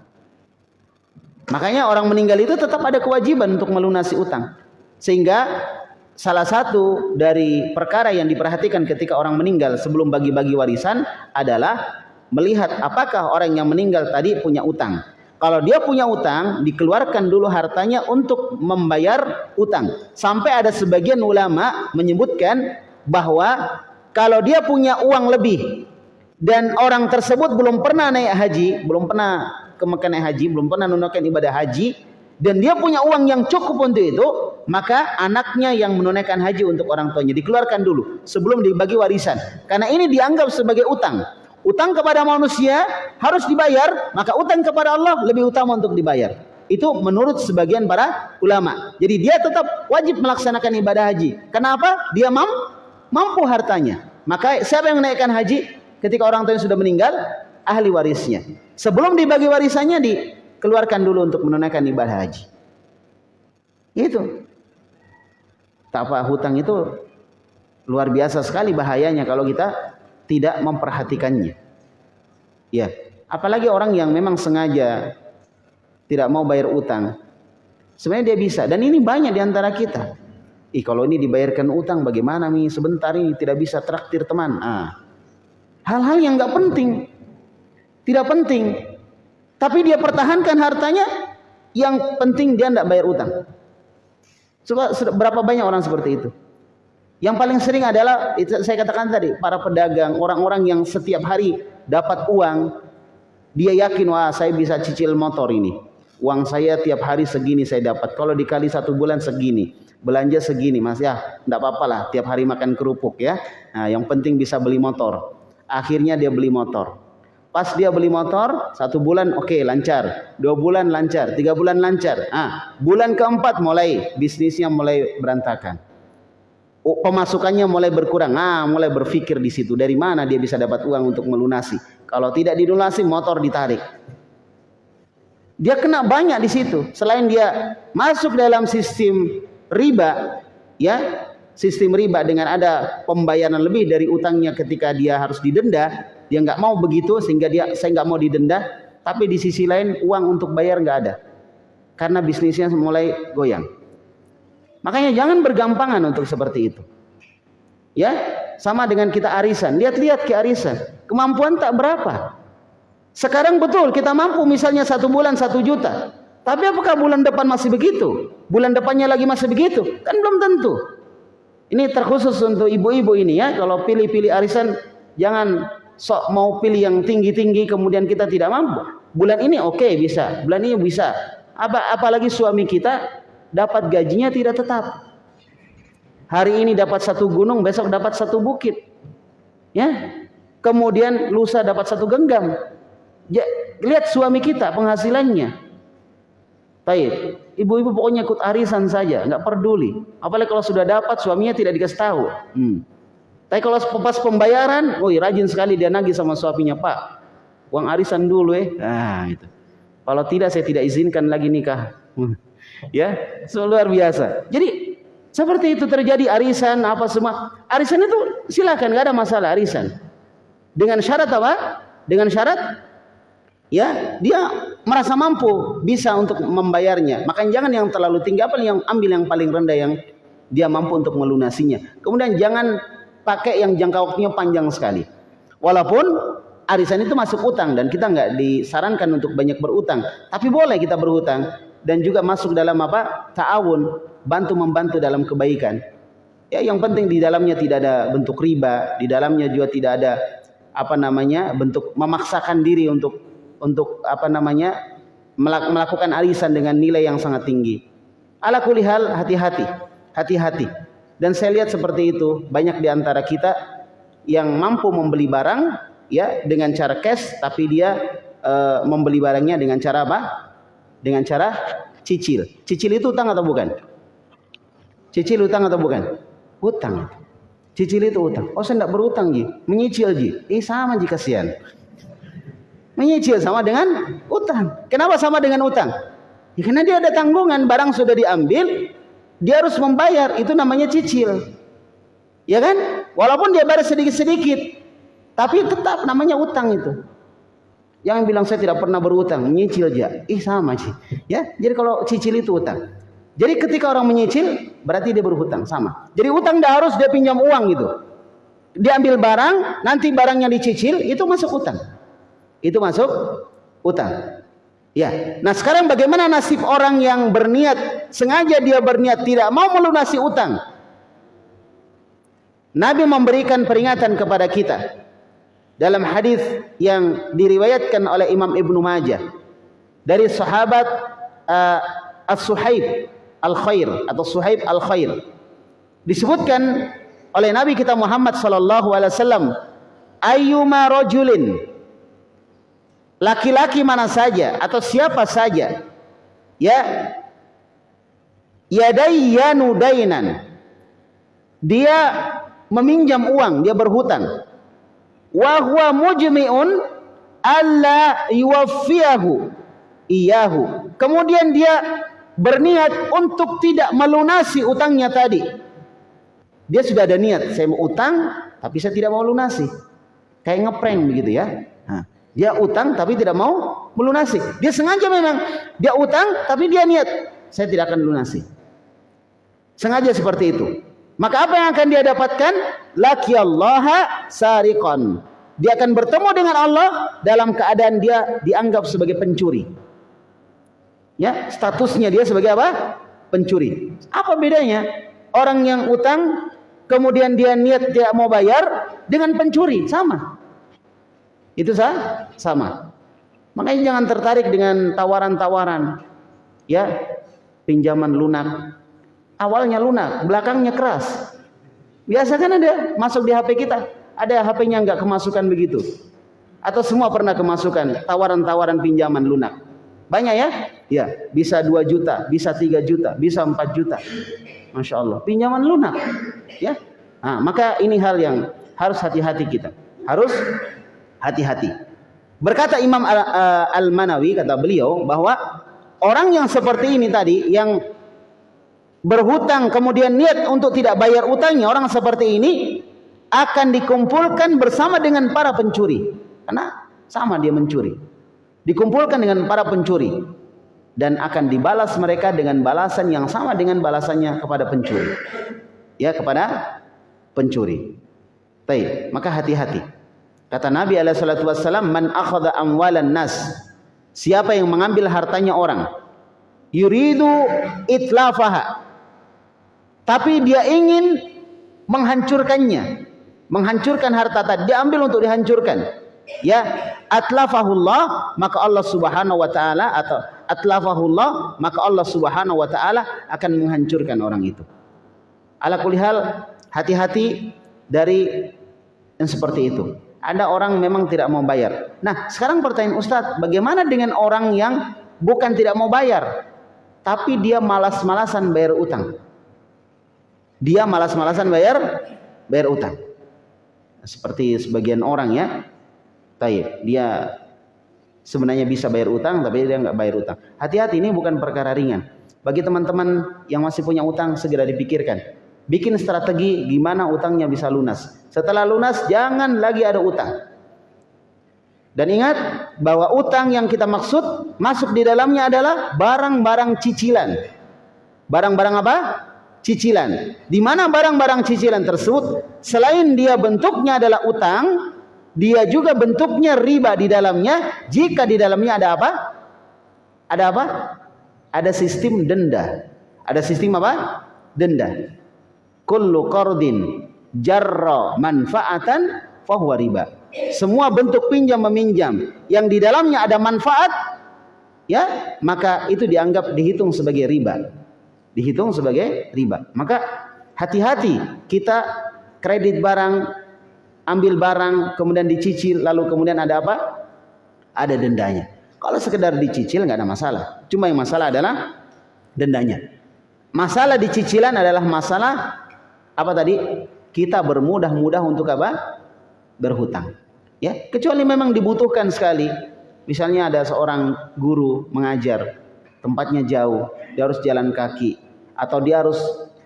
Makanya orang meninggal itu tetap ada kewajiban untuk melunasi utang. Sehingga salah satu dari perkara yang diperhatikan ketika orang meninggal sebelum bagi-bagi warisan adalah melihat apakah orang yang meninggal tadi punya utang. Kalau dia punya utang, dikeluarkan dulu hartanya untuk membayar utang. Sampai ada sebagian ulama menyebutkan bahwa kalau dia punya uang lebih dan orang tersebut belum pernah naik haji, belum pernah ke Mekah naik haji, belum pernah menunaikan ibadah haji, dan dia punya uang yang cukup untuk itu, maka anaknya yang menunaikan haji untuk orang tuanya dikeluarkan dulu sebelum dibagi warisan. Karena ini dianggap sebagai utang. Utang kepada manusia harus dibayar, maka utang kepada Allah lebih utama untuk dibayar. Itu menurut sebagian para ulama. Jadi dia tetap wajib melaksanakan ibadah haji. Kenapa? Dia mampu, mampu hartanya. Maka siapa yang menaikkan haji ketika orang tuanya sudah meninggal? Ahli warisnya. Sebelum dibagi warisannya dikeluarkan dulu untuk menunaikan ibadah haji. Itu. Tak apa hutang itu luar biasa sekali bahayanya kalau kita tidak memperhatikannya. Ya, apalagi orang yang memang sengaja tidak mau bayar utang. Sebenarnya dia bisa dan ini banyak di antara kita. Ih, kalau ini dibayarkan utang bagaimana nih? Sebentar ini tidak bisa traktir teman. Ah. Hal-hal yang nggak penting. Tidak penting. Tapi dia pertahankan hartanya yang penting dia tidak bayar utang. Coba berapa banyak orang seperti itu? Yang paling sering adalah saya katakan tadi para pedagang, orang-orang yang setiap hari dapat uang, dia yakin wah saya bisa cicil motor ini. Uang saya tiap hari segini saya dapat. Kalau dikali satu bulan segini, belanja segini mas ya, tidak apa-apa lah. Tiap hari makan kerupuk ya. Nah, yang penting bisa beli motor. Akhirnya dia beli motor. Pas dia beli motor, satu bulan oke okay, lancar, dua bulan lancar, tiga bulan lancar. Ah, bulan keempat mulai bisnisnya mulai berantakan pemasukannya mulai berkurang. Ah, mulai berpikir di situ dari mana dia bisa dapat uang untuk melunasi. Kalau tidak dilunasi motor ditarik. Dia kena banyak di situ. Selain dia masuk dalam sistem riba, ya, sistem riba dengan ada pembayaran lebih dari utangnya ketika dia harus didenda, dia nggak mau begitu sehingga dia saya nggak mau didenda, tapi di sisi lain uang untuk bayar nggak ada. Karena bisnisnya mulai goyang. Makanya jangan bergampangan untuk seperti itu. Ya, sama dengan kita arisan. Lihat-lihat ke arisan. Kemampuan tak berapa. Sekarang betul kita mampu misalnya satu bulan satu juta. Tapi apakah bulan depan masih begitu? Bulan depannya lagi masih begitu? Kan belum tentu. Ini terkhusus untuk ibu-ibu ini ya. Kalau pilih-pilih arisan, jangan sok mau pilih yang tinggi-tinggi kemudian kita tidak mampu. Bulan ini oke okay, bisa, bulan ini bisa. Apa apalagi suami kita dapat gajinya tidak tetap. Hari ini dapat satu gunung, besok dapat satu bukit. Ya. Kemudian lusa dapat satu genggam. Ya, lihat suami kita penghasilannya. Baik, ibu-ibu pokoknya ikut arisan saja, nggak peduli. Apalagi kalau sudah dapat suaminya tidak dikasih tahu. Hmm. Tapi kalau pas pembayaran, oh rajin sekali dia nagih sama suaminya, Pak. Uang arisan dulu eh. Nah, itu. Kalau tidak saya tidak izinkan lagi nikah. Ya so, luar biasa jadi seperti itu terjadi arisan apa semua arisan itu silakan nggak ada masalah arisan dengan syarat apa dengan syarat ya dia merasa mampu bisa untuk membayarnya makanya jangan yang terlalu tinggi apa yang ambil yang paling rendah yang dia mampu untuk melunasinya kemudian jangan pakai yang jangka waktunya panjang sekali walaupun arisan itu masuk utang dan kita nggak disarankan untuk banyak berutang tapi boleh kita berutang dan juga masuk dalam apa? ta'awun, bantu membantu dalam kebaikan. Ya, yang penting di dalamnya tidak ada bentuk riba, di dalamnya juga tidak ada apa namanya? bentuk memaksakan diri untuk untuk apa namanya? melakukan arisan dengan nilai yang sangat tinggi. Ala kulihal hati-hati, hati-hati. Dan saya lihat seperti itu, banyak di antara kita yang mampu membeli barang ya dengan cara cash tapi dia uh, membeli barangnya dengan cara apa? dengan cara cicil. Cicil itu utang atau bukan? Cicil utang atau bukan? Utang. Cicil itu utang. Oh saya tidak berutang Ji. Menyicil Ji. Eh sama Ji kasihan. Menyicil sama dengan utang. Kenapa sama dengan utang? Ya, karena dia ada tanggungan. Barang sudah diambil. Dia harus membayar. Itu namanya cicil. Ya kan? Walaupun dia bayar sedikit-sedikit. Tapi tetap namanya utang itu. Yang bilang saya tidak pernah berutang, nyicil aja. Ih sama sih. Ya, jadi kalau cicil itu utang. Jadi ketika orang menyicil berarti dia berhutang sama. Jadi utang tidak harus dia pinjam uang gitu. Dia ambil barang, nanti barangnya dicicil, itu masuk utang. Itu masuk utang. Ya. Nah, sekarang bagaimana nasib orang yang berniat sengaja dia berniat tidak mau melunasi utang? Nabi memberikan peringatan kepada kita dalam hadis yang diriwayatkan oleh Imam Ibnu Majah dari sahabat uh, As-Suhaib Al-Khair atau Suhaib Al-Khair disebutkan oleh Nabi kita Muhammad sallallahu alaihi wasallam ayyuma rajulin laki-laki mana saja atau siapa saja ya yadayyanu dainan dia meminjam uang, dia berhutang. Wa huwa mujmi'un alla yuwaffiyahu iyahu. Kemudian dia berniat untuk tidak melunasi utangnya tadi. Dia sudah ada niat, saya mau utang tapi saya tidak mau lunasi. Kayak ngeprank begitu ya. Nah, dia utang tapi tidak mau melunasi. Dia sengaja memang dia utang tapi dia niat saya tidak akan lunasi. Sengaja seperti itu. Maka apa yang akan dia dapatkan? Laki Allah sariqan. Dia akan bertemu dengan Allah dalam keadaan dia dianggap sebagai pencuri. Ya, statusnya dia sebagai apa? Pencuri. Apa bedanya? Orang yang utang kemudian dia niat tidak mau bayar dengan pencuri sama. Itu sah? sama. Makanya jangan tertarik dengan tawaran-tawaran. Ya, pinjaman lunak awalnya lunak, belakangnya keras. Biasa kan ada masuk di HP kita, ada HP-nya nggak kemasukan begitu. Atau semua pernah kemasukan tawaran-tawaran pinjaman lunak. Banyak ya? Ya, bisa 2 juta, bisa 3 juta, bisa 4 juta. Masya Allah, pinjaman lunak. Ya, nah, maka ini hal yang harus hati-hati kita. Harus hati-hati. Berkata Imam Al-Manawi, kata beliau, bahwa orang yang seperti ini tadi, yang berhutang kemudian niat untuk tidak bayar utangnya orang seperti ini akan dikumpulkan bersama dengan para pencuri. Karena sama dia mencuri. Dikumpulkan dengan para pencuri. Dan akan dibalas mereka dengan balasan yang sama dengan balasannya kepada pencuri. Ya kepada pencuri. Baik, maka hati-hati kata Nabi alaihi salatu wasallam man akhadha amwalan nas. Siapa yang mengambil hartanya orang? Yuridu itlafaha. Tapi dia ingin menghancurkannya. Menghancurkan harta tadi diambil untuk dihancurkan. Ya atlafahullah maka Allah Subhanahu wa taala atau atlafahullah maka Allah Subhanahu wa taala akan menghancurkan orang itu. Ala kulihal hati-hati dari yang seperti itu ada orang memang tidak mau bayar nah sekarang pertanyaan Ustadz bagaimana dengan orang yang bukan tidak mau bayar tapi dia malas-malasan bayar utang dia malas-malasan bayar bayar utang. Seperti sebagian orang ya. Taib, dia sebenarnya bisa bayar utang tapi dia nggak bayar utang. Hati-hati ini bukan perkara ringan. Bagi teman-teman yang masih punya utang segera dipikirkan. Bikin strategi gimana utangnya bisa lunas. Setelah lunas jangan lagi ada utang. Dan ingat bahwa utang yang kita maksud masuk di dalamnya adalah barang-barang cicilan. Barang-barang apa? cicilan. Di mana barang-barang cicilan tersebut selain dia bentuknya adalah utang, dia juga bentuknya riba di dalamnya jika di dalamnya ada apa? Ada apa? Ada sistem denda. Ada sistem apa? Denda. Kullu qardin jarra manfaatan fahuwa riba. Semua bentuk pinjam meminjam yang di dalamnya ada manfaat ya, maka itu dianggap dihitung sebagai riba dihitung sebagai riba. Maka hati-hati kita kredit barang, ambil barang, kemudian dicicil, lalu kemudian ada apa? Ada dendanya. Kalau sekedar dicicil nggak ada masalah. Cuma yang masalah adalah dendanya. Masalah dicicilan adalah masalah apa tadi? Kita bermudah-mudah untuk apa? Berhutang. Ya, kecuali memang dibutuhkan sekali. Misalnya ada seorang guru mengajar, tempatnya jauh, dia harus jalan kaki atau dia harus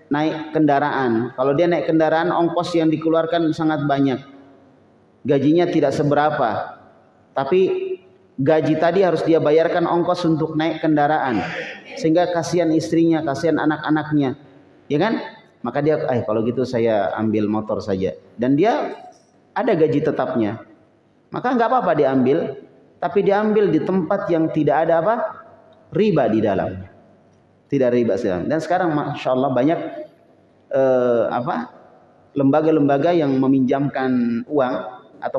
naik kendaraan. Kalau dia naik kendaraan ongkos yang dikeluarkan sangat banyak. Gajinya tidak seberapa. Tapi gaji tadi harus dia bayarkan ongkos untuk naik kendaraan sehingga kasihan istrinya, kasihan anak-anaknya. Ya kan? Maka dia eh kalau gitu saya ambil motor saja. Dan dia ada gaji tetapnya. Maka nggak apa-apa diambil, tapi diambil di tempat yang tidak ada apa? riba di dalam. Tidak riba sedang. Dan sekarang masya Allah banyak eh, apa? lembaga-lembaga yang meminjamkan uang atau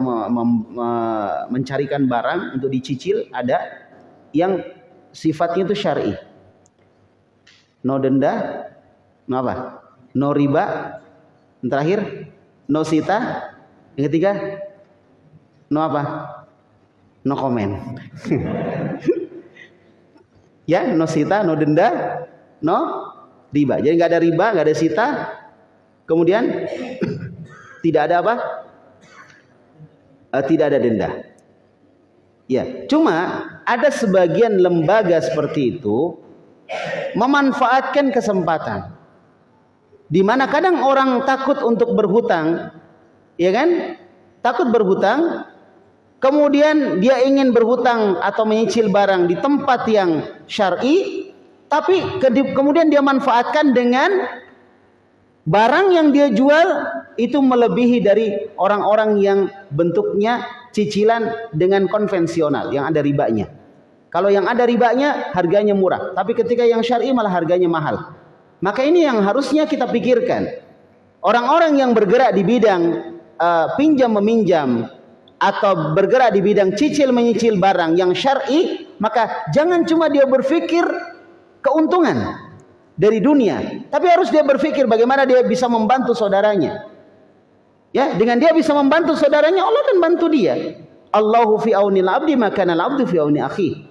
mencarikan barang untuk dicicil ada yang sifatnya itu syar'i. No denda, no apa? No riba. Yang terakhir, no sita. Yang ketiga, no apa? No komen. ya, no sita, no denda, no riba. Jadi nggak ada riba, nggak ada sita, Kemudian tidak ada apa? Uh, tidak ada denda. Ya, cuma ada sebagian lembaga seperti itu memanfaatkan kesempatan. Di mana kadang orang takut untuk berhutang, ya kan? Takut berhutang, kemudian dia ingin berhutang atau menyicil barang di tempat yang syar'i, tapi kemudian dia manfaatkan dengan Barang yang dia jual itu melebihi dari orang-orang yang bentuknya cicilan dengan konvensional yang ada ribanya. Kalau yang ada ribanya harganya murah, tapi ketika yang syar'i malah harganya mahal. Maka ini yang harusnya kita pikirkan. Orang-orang yang bergerak di bidang uh, pinjam meminjam atau bergerak di bidang cicil menyicil barang yang syar'i, maka jangan cuma dia berpikir keuntungan, dari dunia, tapi harus dia berpikir bagaimana dia bisa membantu saudaranya. Ya, dengan dia bisa membantu saudaranya, Allah akan bantu dia. Allahu fi aunil abdi maka abdu fi auni akhi.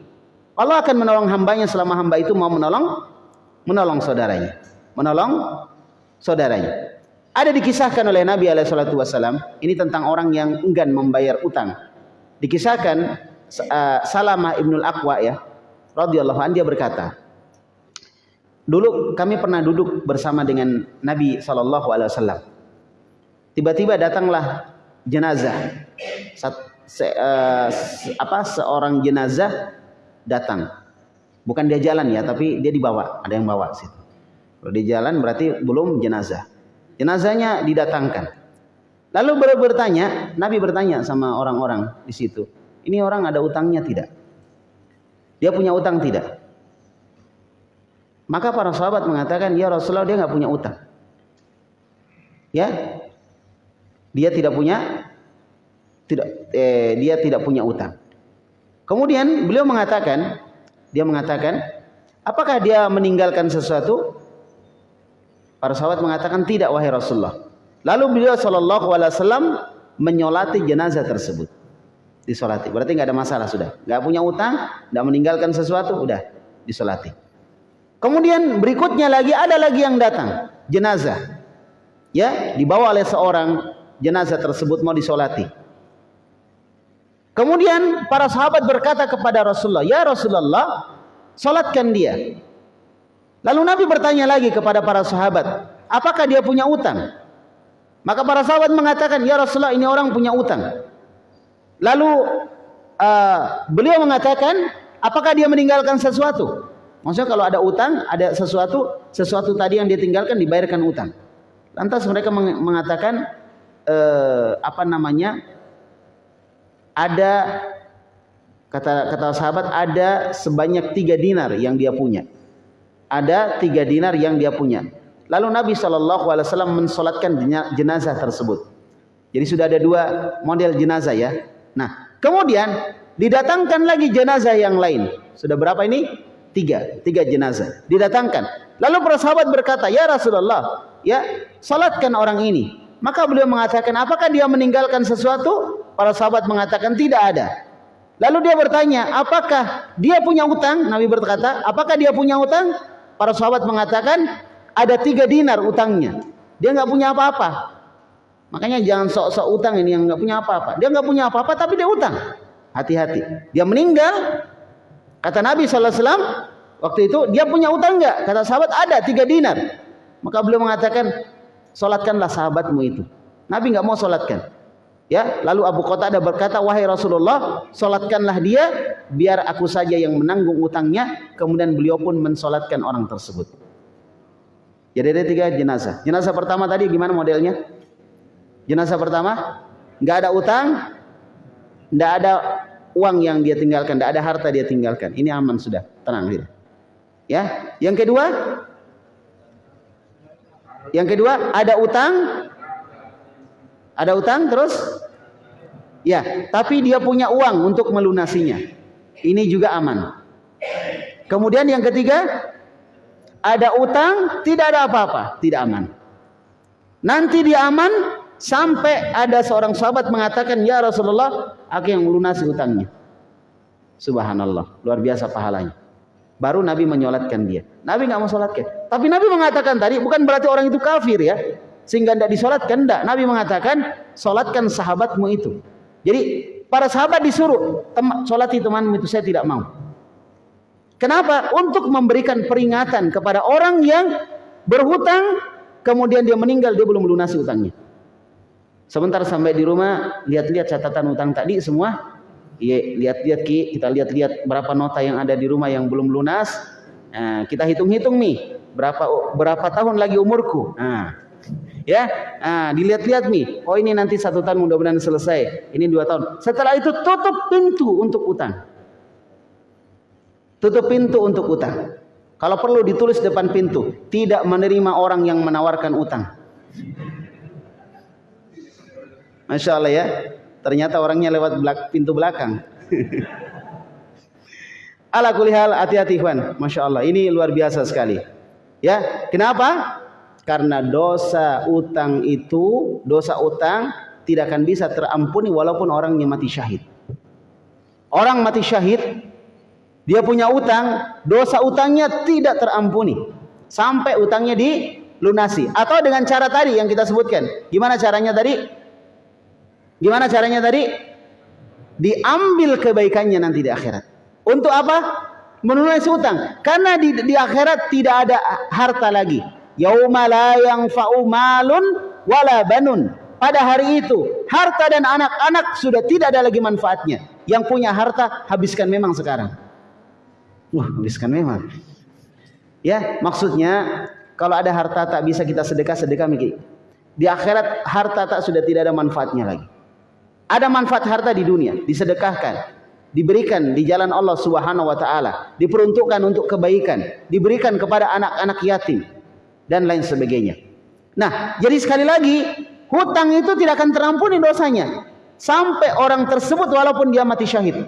Allah akan menolong hambanya selama hamba itu mau menolong menolong saudaranya. Menolong saudaranya. Ada dikisahkan oleh Nabi alaihi wasallam, ini tentang orang yang enggan membayar utang. Dikisahkan uh, Salamah ibnul Aqwa ya, radhiyallahu anhu dia berkata, Dulu kami pernah duduk bersama dengan Nabi Shallallahu Alaihi Wasallam. Tiba-tiba datanglah jenazah. Sat, se, uh, apa seorang jenazah datang. Bukan dia jalan ya, tapi dia dibawa. Ada yang bawa situ. Kalau dia jalan berarti belum jenazah. Jenazahnya didatangkan. Lalu baru bertanya, Nabi bertanya sama orang-orang di situ. Ini orang ada utangnya tidak? Dia punya utang tidak? Maka para sahabat mengatakan, ya Rasulullah dia nggak punya utang. Ya, dia tidak punya, tidak, eh, dia tidak punya utang. Kemudian beliau mengatakan, dia mengatakan, apakah dia meninggalkan sesuatu? Para sahabat mengatakan tidak wahai Rasulullah. Lalu beliau Shallallahu Alaihi Wasallam menyolati jenazah tersebut. Disolati. Berarti nggak ada masalah sudah. Nggak punya utang, nggak meninggalkan sesuatu, udah disolati. Kemudian berikutnya lagi ada lagi yang datang, jenazah. Ya, dibawa oleh seorang jenazah tersebut mau disolati. Kemudian para sahabat berkata kepada Rasulullah, "Ya Rasulullah, solatkan dia." Lalu Nabi bertanya lagi kepada para sahabat, "Apakah dia punya utang?" Maka para sahabat mengatakan, "Ya Rasulullah, ini orang punya utang." Lalu uh, beliau mengatakan, "Apakah dia meninggalkan sesuatu?" Maksudnya kalau ada utang, ada sesuatu, sesuatu tadi yang ditinggalkan dibayarkan utang. Lantas mereka mengatakan eh, apa namanya? Ada kata kata sahabat ada sebanyak tiga dinar yang dia punya. Ada tiga dinar yang dia punya. Lalu Nabi Wasallam mensolatkan jenazah tersebut. Jadi sudah ada dua model jenazah ya. Nah, kemudian didatangkan lagi jenazah yang lain. Sudah berapa ini? Tiga, tiga jenazah didatangkan. Lalu para sahabat berkata, Ya Rasulullah, ya salatkan orang ini. Maka beliau mengatakan, apakah dia meninggalkan sesuatu? Para sahabat mengatakan tidak ada. Lalu dia bertanya, apakah dia punya utang? Nabi berkata, apakah dia punya utang? Para sahabat mengatakan, ada tiga dinar utangnya. Dia nggak punya apa-apa. Makanya jangan sok-sok utang ini yang nggak punya apa-apa. Dia nggak punya apa-apa tapi dia utang. Hati-hati. Dia meninggal Kata Nabi SAW, waktu itu dia punya utang enggak? Kata sahabat ada tiga dinar. Maka beliau mengatakan, solatkanlah sahabatmu itu. Nabi nggak mau solatkan. Ya, lalu Abu Qatadah berkata, "Wahai Rasulullah, salatkanlah dia biar aku saja yang menanggung utangnya." Kemudian beliau pun mensolatkan orang tersebut. Jadi ada tiga jenazah. Jenazah pertama tadi gimana modelnya? Jenazah pertama nggak ada utang, nggak ada uang yang dia tinggalkan, nggak ada harta dia tinggalkan. Ini aman sudah, tenang dia. Ya, yang kedua, yang kedua ada utang, ada utang terus? Ya, tapi dia punya uang untuk melunasinya. Ini juga aman. Kemudian yang ketiga, ada utang, tidak ada apa-apa, tidak aman. Nanti dia aman sampai ada seorang sahabat mengatakan, "Ya Rasulullah, aku yang melunasi utangnya." Subhanallah, luar biasa pahalanya. Baru Nabi menyolatkan dia. Nabi nggak mau solatkan. Tapi Nabi mengatakan tadi bukan berarti orang itu kafir ya sehingga tidak disolatkan tidak Nabi mengatakan solatkan sahabatmu itu. Jadi para sahabat disuruh solati temanmu itu saya tidak mau. Kenapa? Untuk memberikan peringatan kepada orang yang berhutang kemudian dia meninggal dia belum melunasi utangnya sebentar sampai di rumah lihat-lihat catatan utang tadi semua. Iya lihat-lihat ki. Kita lihat-lihat berapa nota yang ada di rumah yang belum lunas. Nah, kita hitung-hitung nih berapa berapa tahun lagi umurku? Nah Ya, nah, dilihat-lihat nih. Oh ini nanti satu tahun mudah-mudahan selesai. Ini dua tahun. Setelah itu tutup pintu untuk utang. Tutup pintu untuk utang. Kalau perlu ditulis depan pintu, tidak menerima orang yang menawarkan utang. Masya Allah ya. Ternyata orangnya lewat belak pintu belakang. Ala kulihal hati-hati. Masya Allah. Ini luar biasa sekali. Ya, kenapa? Karena dosa utang itu, dosa utang tidak akan bisa terampuni walaupun orangnya mati syahid. Orang mati syahid, dia punya utang, dosa utangnya tidak terampuni. Sampai utangnya dilunasi. Atau dengan cara tadi yang kita sebutkan. Gimana caranya tadi? Gimana caranya tadi? Diambil kebaikannya nanti di akhirat. Untuk apa? Menunaikan utang. Karena di, di akhirat tidak ada harta lagi yauma la yanfa'u malun wala banun. Pada hari itu, harta dan anak-anak sudah tidak ada lagi manfaatnya. Yang punya harta habiskan memang sekarang. Wah, habiskan memang. Ya, maksudnya kalau ada harta tak bisa kita sedekah, sedekah mikir. Di akhirat harta tak sudah tidak ada manfaatnya lagi. Ada manfaat harta di dunia, disedekahkan, diberikan di jalan Allah Subhanahu wa taala, diperuntukkan untuk kebaikan, diberikan kepada anak-anak yatim, dan lain sebagainya. Nah, jadi sekali lagi, hutang itu tidak akan terampuni dosanya sampai orang tersebut walaupun dia mati syahid.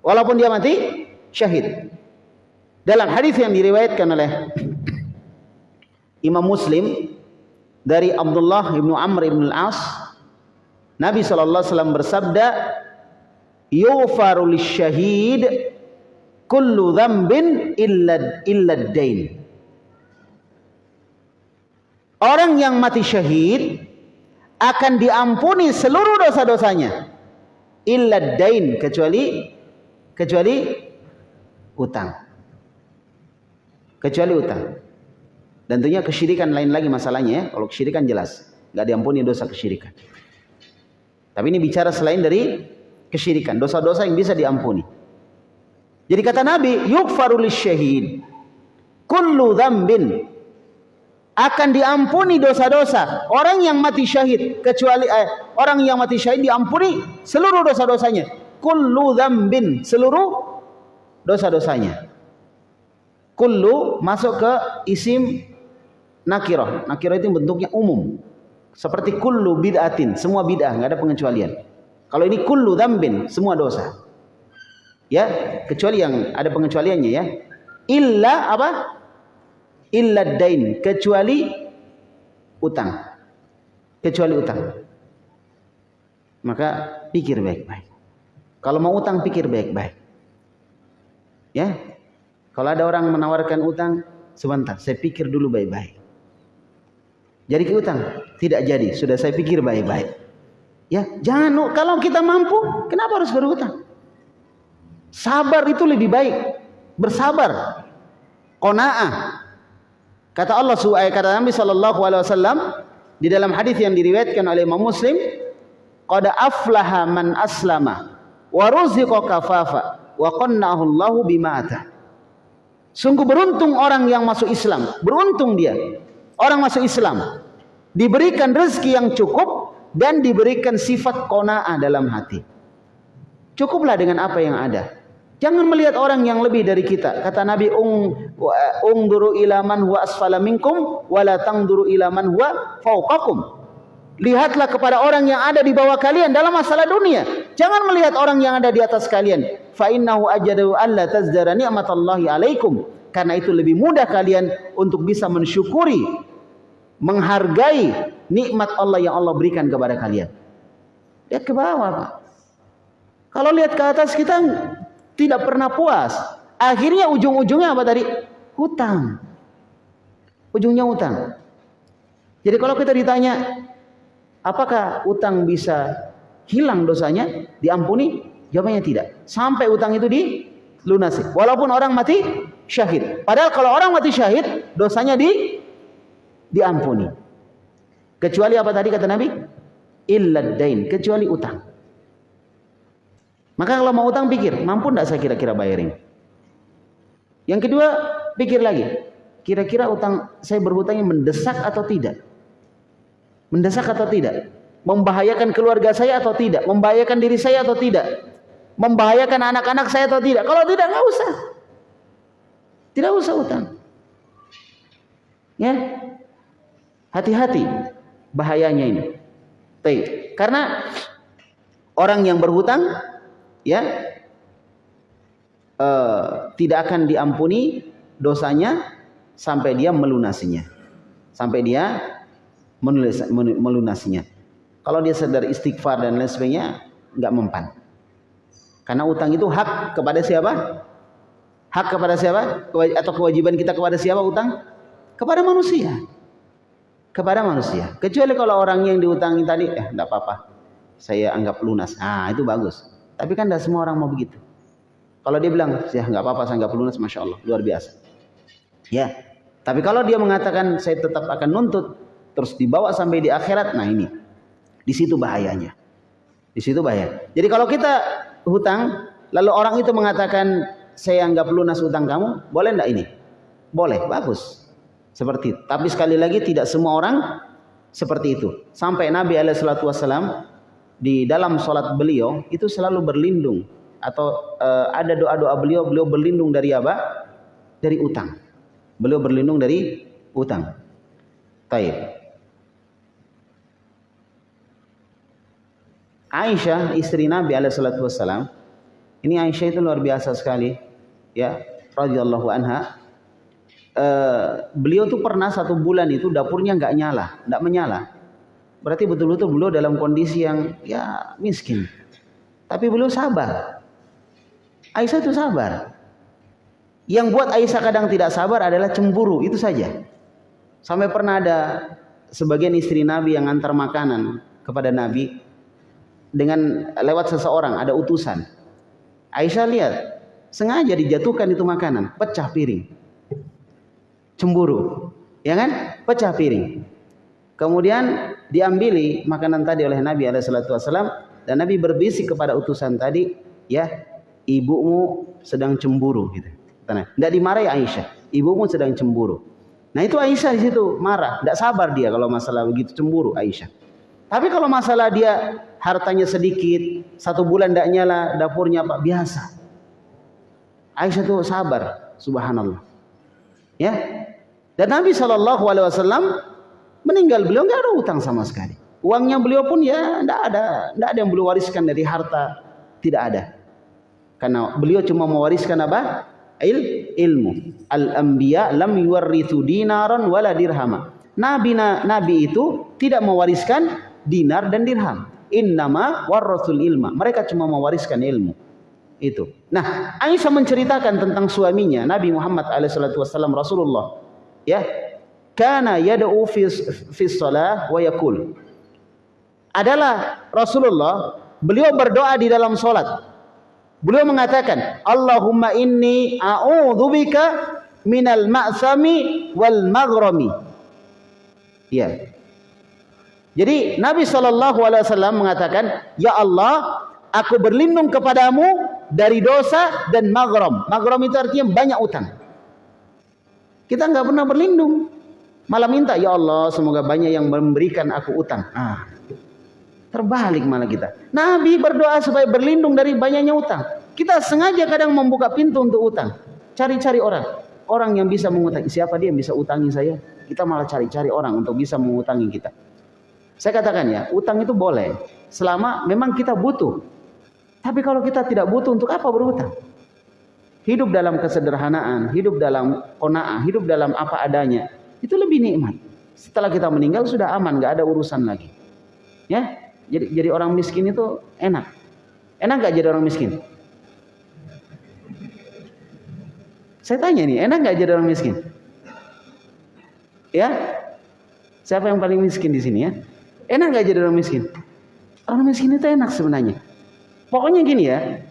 Walaupun dia mati syahid. Dalam hadis yang diriwayatkan oleh Imam Muslim dari Abdullah bin Amr bin Al-As, Nabi sallallahu alaihi wasallam bersabda, "Yufaru lisyahid kullu dzambin illa illa ad-dain." Orang yang mati syahid akan diampuni seluruh dosa-dosanya. Illa dain kecuali kecuali utang. Kecuali utang. Dan tentunya kesyirikan lain lagi masalahnya ya. Kalau kesyirikan jelas, nggak diampuni dosa kesyirikan. Tapi ini bicara selain dari kesyirikan, dosa-dosa yang bisa diampuni. Jadi kata Nabi, yukfarul syahid kullu dzambin akan diampuni dosa-dosa orang yang mati syahid kecuali eh, orang yang mati syahid diampuni seluruh dosa-dosanya. Kullu dzambin seluruh dosa-dosanya. Kullu masuk ke isim nakirah. Nakirah itu bentuknya umum. Seperti kullu bid'atin semua bid'ah nggak ada pengecualian. Kalau ini kullu dzambin semua dosa. Ya kecuali yang ada pengecualiannya ya. Illa apa illa dain kecuali utang. Kecuali utang. Maka pikir baik-baik. Kalau mau utang pikir baik-baik. Ya? Kalau ada orang menawarkan utang sebentar saya pikir dulu baik-baik. Jadi ke utang? Tidak jadi sudah saya pikir baik-baik. Ya jangan kalau kita mampu kenapa harus berutang sabar itu lebih baik. Bersabar. Qanaah Kata Allah kata Nabi sallallahu alaihi wasallam di dalam hadis yang diriwayatkan oleh Imam Muslim, qad aflaha man aslama wa ruziqa kafafa wa qannahu Allahu bima Sungguh beruntung orang yang masuk Islam, beruntung dia. Orang masuk Islam diberikan rezeki yang cukup dan diberikan sifat qanaah dalam hati. Cukuplah dengan apa yang ada. Jangan melihat orang yang lebih dari kita. Kata Nabi, "Ung ungduru ila man huwa asfala minkum wa tangduru ila huwa fawqakum." Lihatlah kepada orang yang ada di bawah kalian dalam masalah dunia. Jangan melihat orang yang ada di atas kalian. Fa innahu ajadu alla tazdara ni'matallahi alaikum. Karena itu lebih mudah kalian untuk bisa mensyukuri, menghargai nikmat Allah yang Allah berikan kepada kalian. Lihat ke bawah, Pak. Kalau lihat ke atas kita tidak pernah puas. Akhirnya ujung-ujungnya apa tadi? Hutang. Ujungnya hutang. Jadi kalau kita ditanya, Apakah utang bisa hilang dosanya, diampuni? Jawabannya tidak. Sampai utang itu dilunasi. Walaupun orang mati syahid. Padahal kalau orang mati syahid, dosanya di diampuni. Kecuali apa tadi kata Nabi? Illa dain, kecuali utang. Maka kalau mau utang pikir, mampu tidak saya kira-kira bayarin? Yang kedua, pikir lagi. Kira-kira utang saya berhutangnya mendesak atau tidak? Mendesak atau tidak? Membahayakan keluarga saya atau tidak? Membahayakan diri saya atau tidak? Membahayakan anak-anak saya atau tidak? Kalau tidak, nggak usah. Tidak usah utang. Ya, hati-hati bahayanya ini. Tapi karena orang yang berhutang, ya, uh, tidak akan diampuni dosanya sampai dia melunasinya, sampai dia menulis, melunasinya. Kalau dia sadar istighfar dan lain sebagainya, nggak mempan. Karena utang itu hak kepada siapa? Hak kepada siapa? Atau kewajiban kita kepada siapa utang? Kepada manusia. Kepada manusia. Kecuali kalau orang yang diutangi tadi, eh enggak apa-apa. Saya anggap lunas. Ah, itu bagus. Tapi kan tidak semua orang mau begitu. Kalau dia bilang, ya nggak apa-apa, saya anggap lunas, masya Allah, luar biasa. Ya, tapi kalau dia mengatakan saya tetap akan nuntut, terus dibawa sampai di akhirat nah ini. Di situ bahayanya. Di situ bahaya. Jadi kalau kita hutang lalu orang itu mengatakan saya anggap lunas hutang kamu boleh enggak ini? Boleh bagus. Seperti itu tapi sekali lagi tidak semua orang seperti itu. Sampai Nabi Alaihissalam di dalam sholat beliau itu selalu berlindung. Atau uh, ada doa-doa beliau beliau berlindung dari apa? Dari utang. Beliau berlindung dari utang. Taib. Aisyah istri Nabi alaihissalatu wassalam ini Aisyah itu luar biasa sekali ya radhiyallahu anha. Uh, beliau tuh pernah satu bulan itu dapurnya nggak nyala nggak menyala berarti betul-betul beliau dalam kondisi yang ya miskin tapi beliau sabar Aisyah itu sabar yang buat Aisyah kadang tidak sabar adalah cemburu itu saja sampai pernah ada sebagian istri Nabi yang antar makanan kepada Nabi dengan lewat seseorang ada utusan. Aisyah lihat sengaja dijatuhkan itu makanan, pecah piring. Cemburu, ya kan? Pecah piring. Kemudian diambili makanan tadi oleh Nabi Wasallam dan Nabi berbisik kepada utusan tadi, ya ibumu sedang cemburu gitu. Tidak dimarahi Aisyah, ibumu sedang cemburu. Nah itu Aisyah di situ marah, tidak sabar dia kalau masalah begitu cemburu Aisyah. Tapi kalau masalah dia hartanya sedikit, satu bulan tidak nyala dapurnya pak biasa. Aisyah itu sabar, subhanallah. Ya, dan Nabi Wasallam meninggal beliau nggak ada utang sama sekali. Uangnya beliau pun ya tidak ada, tidak ada yang beliau wariskan dari harta, tidak ada. Karena beliau cuma mewariskan apa? Il, ilmu. Al anbiya lam yuwarrithu dinaran wala dirhama. Nabi nabi itu tidak mewariskan dinar dan dirham. Innama warasul ilma. Mereka cuma mewariskan ilmu. Itu. Nah, Aisyah menceritakan tentang suaminya Nabi Muhammad alaihissalatu wassalam Rasulullah. Ya. Kana yad'u fi fi shalah wa yakul. Adalah Rasulullah, beliau berdoa di dalam salat. Beliau mengatakan, Allahumma inni a'udzubika minal ma'sami wal maghrami. Ya. Jadi Nabi Wasallam mengatakan, Ya Allah, aku berlindung kepadamu dari dosa dan magrom. Magrom itu artinya banyak utang. Kita nggak pernah berlindung, malah minta, Ya Allah, semoga banyak yang memberikan aku utang. Ah, terbalik malah kita. Nabi berdoa supaya berlindung dari banyaknya utang. Kita sengaja kadang membuka pintu untuk utang. Cari-cari orang. Orang yang bisa mengutangi. Siapa dia yang bisa utangi saya? Kita malah cari-cari orang untuk bisa mengutangi kita. Saya katakan ya, utang itu boleh. Selama memang kita butuh. Tapi kalau kita tidak butuh, untuk apa berutang? Hidup dalam kesederhanaan, hidup dalam kona'ah, hidup dalam apa adanya. Itu lebih nikmat. Setelah kita meninggal sudah aman, nggak ada urusan lagi. Ya, jadi jadi orang miskin itu enak. Enak nggak jadi orang miskin? Saya tanya nih, enak nggak jadi orang miskin? Ya, siapa yang paling miskin di sini ya? Enak nggak jadi orang miskin? Orang miskin itu enak sebenarnya. Pokoknya gini ya,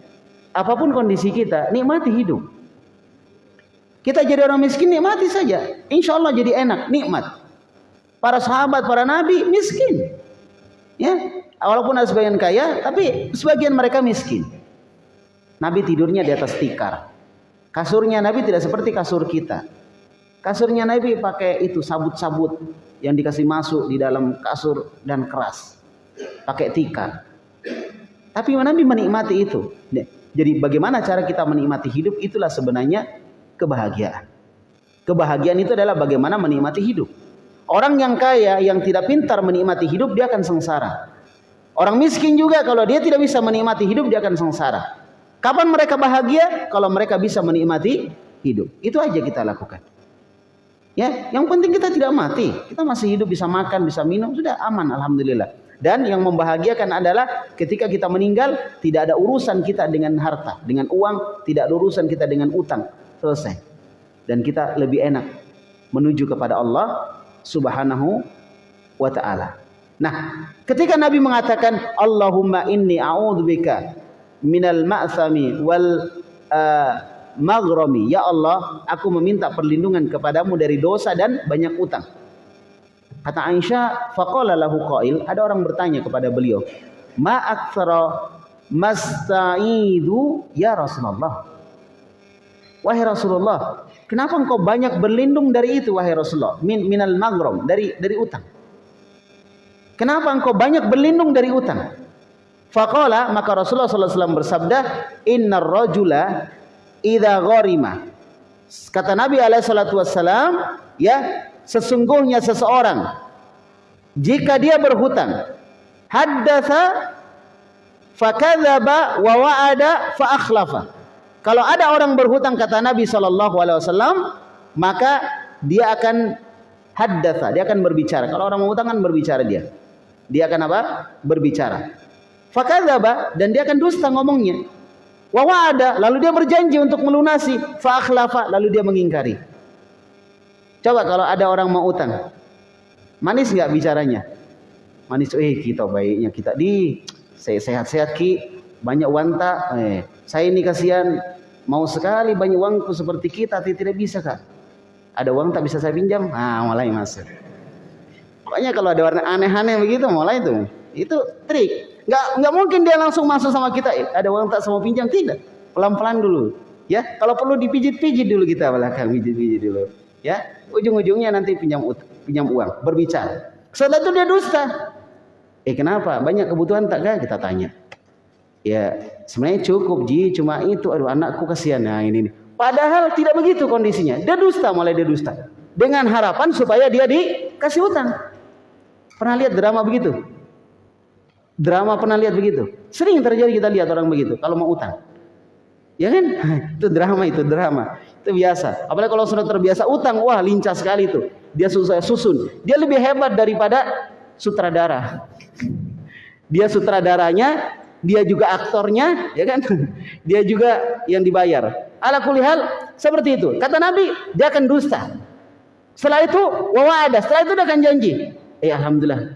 apa pun kondisi kita, nikmati hidup. Kita jadi orang miskin, nikmati saja. Insya Allah jadi enak, nikmat. Para sahabat, para nabi miskin. Ya, walaupun ada sebagian kaya, tapi sebagian mereka miskin. Nabi tidurnya di atas tikar. Kasurnya Nabi tidak seperti kasur kita. Kasurnya Nabi pakai itu sabut-sabut yang dikasih masuk di dalam kasur dan keras. Pakai tikar. Tapi Nabi menikmati itu. Jadi bagaimana cara kita menikmati hidup itulah sebenarnya kebahagiaan. Kebahagiaan itu adalah bagaimana menikmati hidup. Orang yang kaya yang tidak pintar menikmati hidup dia akan sengsara. Orang miskin juga kalau dia tidak bisa menikmati hidup dia akan sengsara. Kapan mereka bahagia? Kalau mereka bisa menikmati hidup. Itu aja kita lakukan. Ya, yang penting kita tidak mati. Kita masih hidup bisa makan, bisa minum, sudah aman alhamdulillah. Dan yang membahagiakan adalah ketika kita meninggal tidak ada urusan kita dengan harta, dengan uang, tidak ada urusan kita dengan utang. Selesai. Dan kita lebih enak menuju kepada Allah Subhanahu wa taala. Nah, ketika Nabi mengatakan Allahumma inni a'udzubika minal ma'sami wal uh, maghrami. Ya Allah, aku meminta perlindungan kepadamu dari dosa dan banyak utang. Kata Aisyah, faqala lahu qail, ada orang bertanya kepada beliau, "Ma aktsara masta'idu ya Rasulullah?" Wahai Rasulullah, kenapa engkau banyak berlindung dari itu wahai Rasulullah? Min minal magrom, dari dari utang. Kenapa engkau banyak berlindung dari utang? Faqala maka Rasulullah wasallam bersabda, "Innar rajula idza gharima." Kata Nabi alaihi salatu ya, sesungguhnya seseorang jika dia berhutang haddatsa fakadzaba wa wa'ada fa akhlafa kalau ada orang berhutang kata Nabi sallallahu alaihi wasallam maka dia akan haddatsa dia akan berbicara. Kalau orang menghutang kan berbicara dia. Dia akan apa? Berbicara. Fakadzaba dan dia akan dusta ngomongnya. Wa wa'ada lalu dia berjanji untuk melunasi. Fa akhlafa lalu dia mengingkari. Coba kalau ada orang mau utang, manis nggak bicaranya? Manis, eh kita baiknya kita di sehat-sehat ki, banyak wanta. Eh, saya ini kasihan, mau sekali banyak uangku seperti kita, tapi tidak bisa kak. Ada uang tak bisa saya pinjam, ah mulai masuk. Pokoknya kalau ada warna aneh-aneh begitu, mulai itu, itu trik. Nggak nggak mungkin dia langsung masuk sama kita. Eh, ada uang tak sama pinjam tidak? Pelan-pelan dulu. Ya, kalau perlu dipijit-pijit dulu kita belakang, pijit-pijit dulu. Ya, ujung-ujungnya nanti pinjam pinjam uang, berbicara. Setelah itu dia dusta. Eh kenapa? Banyak kebutuhan tak kah? Kita tanya. Ya sebenarnya cukup ji, cuma itu. Aduh anakku kasihan. Nah ini. Padahal tidak begitu kondisinya. Dia dusta, mulai dia dusta. Dengan harapan supaya dia dikasih utang. Pernah lihat drama begitu? Drama pernah lihat begitu? Sering terjadi kita lihat orang begitu. Kalau mau utang. Ya kan? Itu drama itu drama. Itu biasa. Apalagi kalau sudah terbiasa utang, wah lincah sekali itu. Dia susah susun. Dia lebih hebat daripada sutradara. Dia sutradaranya, dia juga aktornya, ya kan? Dia juga yang dibayar. Ala kulihal seperti itu. Kata Nabi, dia akan dusta. Setelah itu, wawa ada. Setelah itu dia akan janji. Eh alhamdulillah,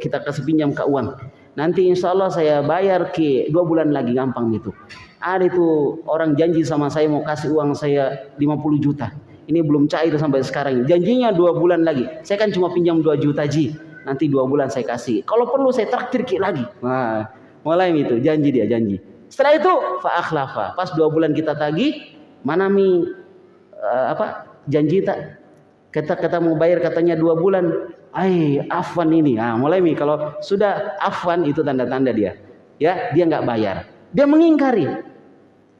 kita kasih pinjam ke uang. Nanti insya Allah saya bayar ke dua bulan lagi gampang itu. Ada itu orang janji sama saya mau kasih uang saya 50 juta. Ini belum cair sampai sekarang. Janjinya dua bulan lagi. Saya kan cuma pinjam 2 juta ji. nanti dua bulan saya kasih. Kalau perlu saya traktir lagi. Nah, mulai itu janji dia janji. Setelah itu fa Pas dua bulan kita tagih, mana mi uh, apa janji tak? Kata kata mau bayar katanya dua bulan. Ai afwan ini. Ah mulai mi kalau sudah afwan itu tanda-tanda dia. Ya dia nggak bayar. Dia mengingkari.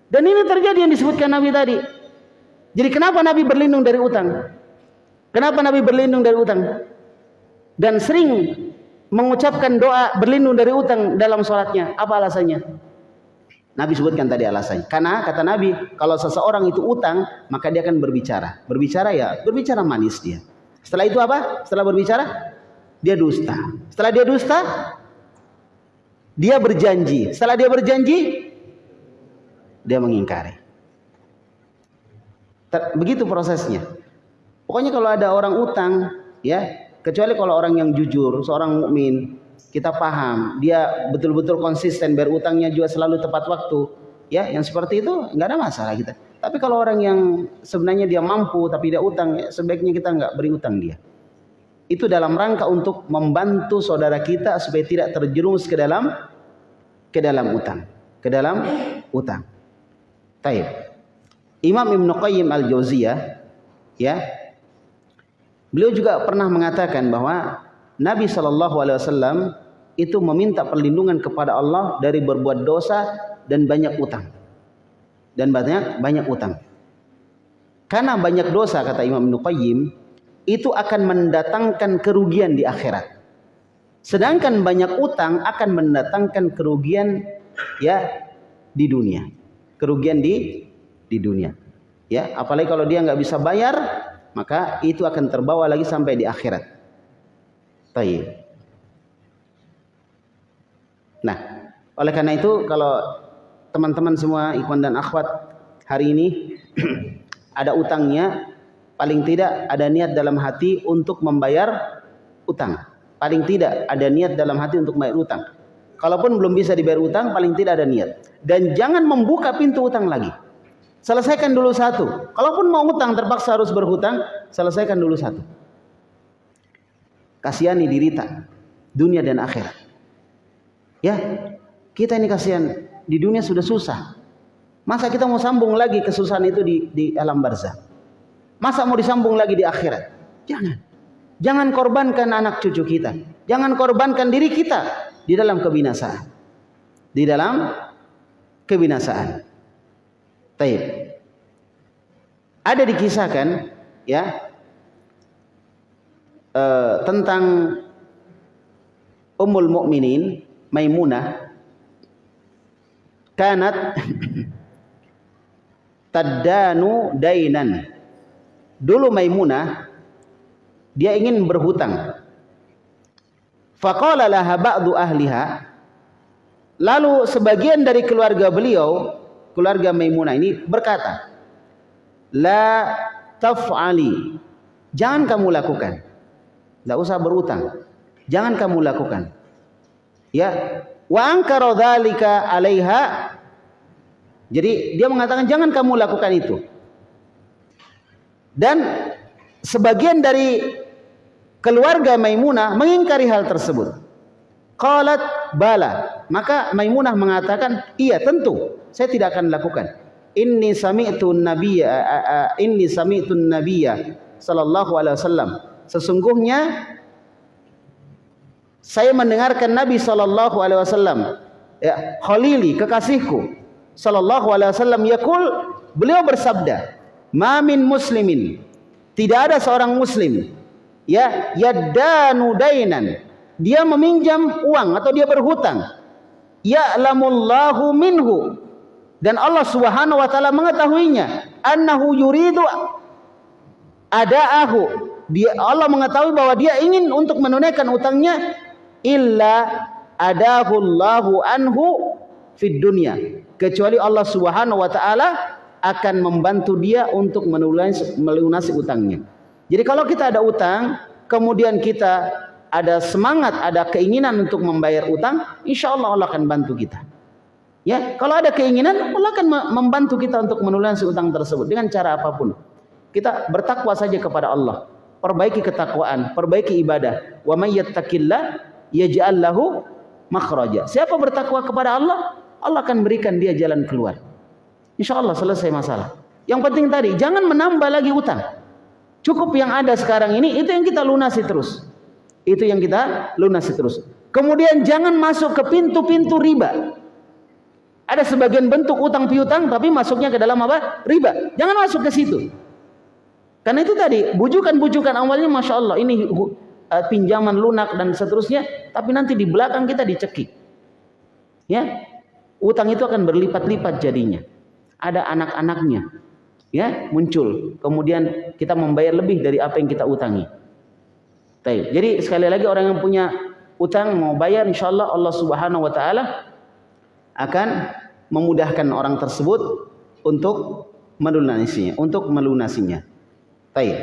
Dan ini terjadi yang disebutkan Nabi tadi. Jadi kenapa Nabi berlindung dari utang? Kenapa Nabi berlindung dari utang? Dan sering mengucapkan doa berlindung dari utang dalam sholatnya. Apa alasannya? Nabi sebutkan tadi alasannya. Karena kata Nabi, kalau seseorang itu utang, maka dia akan berbicara. Berbicara ya, berbicara manis dia. Setelah itu apa? Setelah berbicara, dia dusta. Setelah dia dusta, dia berjanji. Setelah dia berjanji, dia mengingkari. Begitu prosesnya. Pokoknya kalau ada orang utang, ya, kecuali kalau orang yang jujur, seorang mukmin, kita paham, dia betul-betul konsisten berutangnya juga selalu tepat waktu, ya, yang seperti itu nggak ada masalah kita. Tapi kalau orang yang sebenarnya dia mampu tapi dia utang, ya, sebaiknya kita nggak beri utang dia. Itu dalam rangka untuk membantu saudara kita supaya tidak terjerumus ke dalam ke dalam utang, ke dalam utang. Taib. Imam Ibn Qayyim Al-Jauziyah ya Beliau juga pernah mengatakan bahwa Nabi Shallallahu Alaihi Wasallam itu meminta perlindungan kepada Allah dari berbuat dosa dan banyak utang dan banyak banyak utang. Karena banyak dosa kata Imam Ibnu itu akan mendatangkan kerugian di akhirat. Sedangkan banyak utang akan mendatangkan kerugian ya di dunia. Kerugian di di dunia. Ya, apalagi kalau dia nggak bisa bayar, maka itu akan terbawa lagi sampai di akhirat. Baik. Nah, oleh karena itu kalau teman-teman semua ikhwan dan akhwat hari ini ada utangnya, paling tidak ada niat dalam hati untuk membayar utang. Paling tidak ada niat dalam hati untuk membayar utang. Kalaupun belum bisa dibayar utang, paling tidak ada niat. Dan jangan membuka pintu utang lagi. Selesaikan dulu satu. Kalaupun mau hutang terpaksa harus berhutang, selesaikan dulu satu. Kasihani diri tak dunia dan akhirat. Ya, kita ini kasihan di dunia sudah susah. Masa kita mau sambung lagi kesusahan itu di, di alam barzah? Masa mau disambung lagi di akhirat? Jangan. Jangan korbankan anak cucu kita. Jangan korbankan diri kita di dalam kebinasaan. Di dalam kebinasaan. Taib. Ada dikisahkan ya uh, tentang Ummul Mukminin Maimunah kanat tadanu dainan. Dulu Maimunah dia ingin berhutang. Faqala laha ba'du ahliha Lalu sebagian dari keluarga beliau keluarga Maimunah ini berkata, "La taf'ali." Jangan kamu lakukan. Tidak usah berutang. Jangan kamu lakukan. Ya, wa ankara dzalika 'alaiha. Jadi dia mengatakan jangan kamu lakukan itu. Dan sebagian dari keluarga Maimunah mengingkari hal tersebut. Qalat bala. Maka Maimunah mengatakan, "Iya, tentu. Saya tidak akan lakukan. Inni sami'tu nabiyya inni sami'tu nabiyya sallallahu alaihi wasallam. Sesungguhnya saya mendengarkan Nabi sallallahu alaihi wasallam ya khalili kekasihku sallallahu alaihi wasallam yaqul beliau bersabda ma min muslimin tidak ada seorang muslim ya yaddanu dainan dia meminjam uang atau dia berhutang. Ya'lamullahu minhu. Dan Allah Subhanahu wa taala mengetahuinya. Annahu yuridu adaahu. Dia Allah mengetahui bahwa dia ingin untuk menunaikan utangnya illa adahu Allahu anhu fid dunya. Kecuali Allah Subhanahu wa taala akan membantu dia untuk melunasi utangnya. Jadi kalau kita ada utang, kemudian kita ada semangat, ada keinginan untuk membayar utang, insya Allah Allah akan bantu kita. Ya, kalau ada keinginan, Allah akan membantu kita untuk menulunasi utang tersebut dengan cara apa pun. Kita bertakwa saja kepada Allah. perbaiki ketakwaan, perbaiki ibadah. Wa may yattaqillah yaj'al lahu makhraja. Siapa bertakwa kepada Allah, Allah akan berikan dia jalan keluar. Insya Allah selesai masalah. Yang penting tadi, jangan menambah lagi utang. Cukup yang ada sekarang ini, itu yang kita lunasi terus. Itu yang kita lunasi terus. Kemudian jangan masuk ke pintu-pintu riba. Ada sebagian bentuk utang piutang tapi masuknya ke dalam apa? Riba. Jangan masuk ke situ. Karena itu tadi bujukan-bujukan awalnya masya Allah ini uh, pinjaman lunak dan seterusnya, tapi nanti di belakang kita dicekik. Ya, utang itu akan berlipat-lipat jadinya. Ada anak-anaknya, ya muncul. Kemudian kita membayar lebih dari apa yang kita utangi. Jadi sekali lagi orang yang punya utang mau bayar, insya Allah Allah Subhanahu Wa Taala akan memudahkan orang tersebut untuk melunasinya, untuk melunasinya. Baik.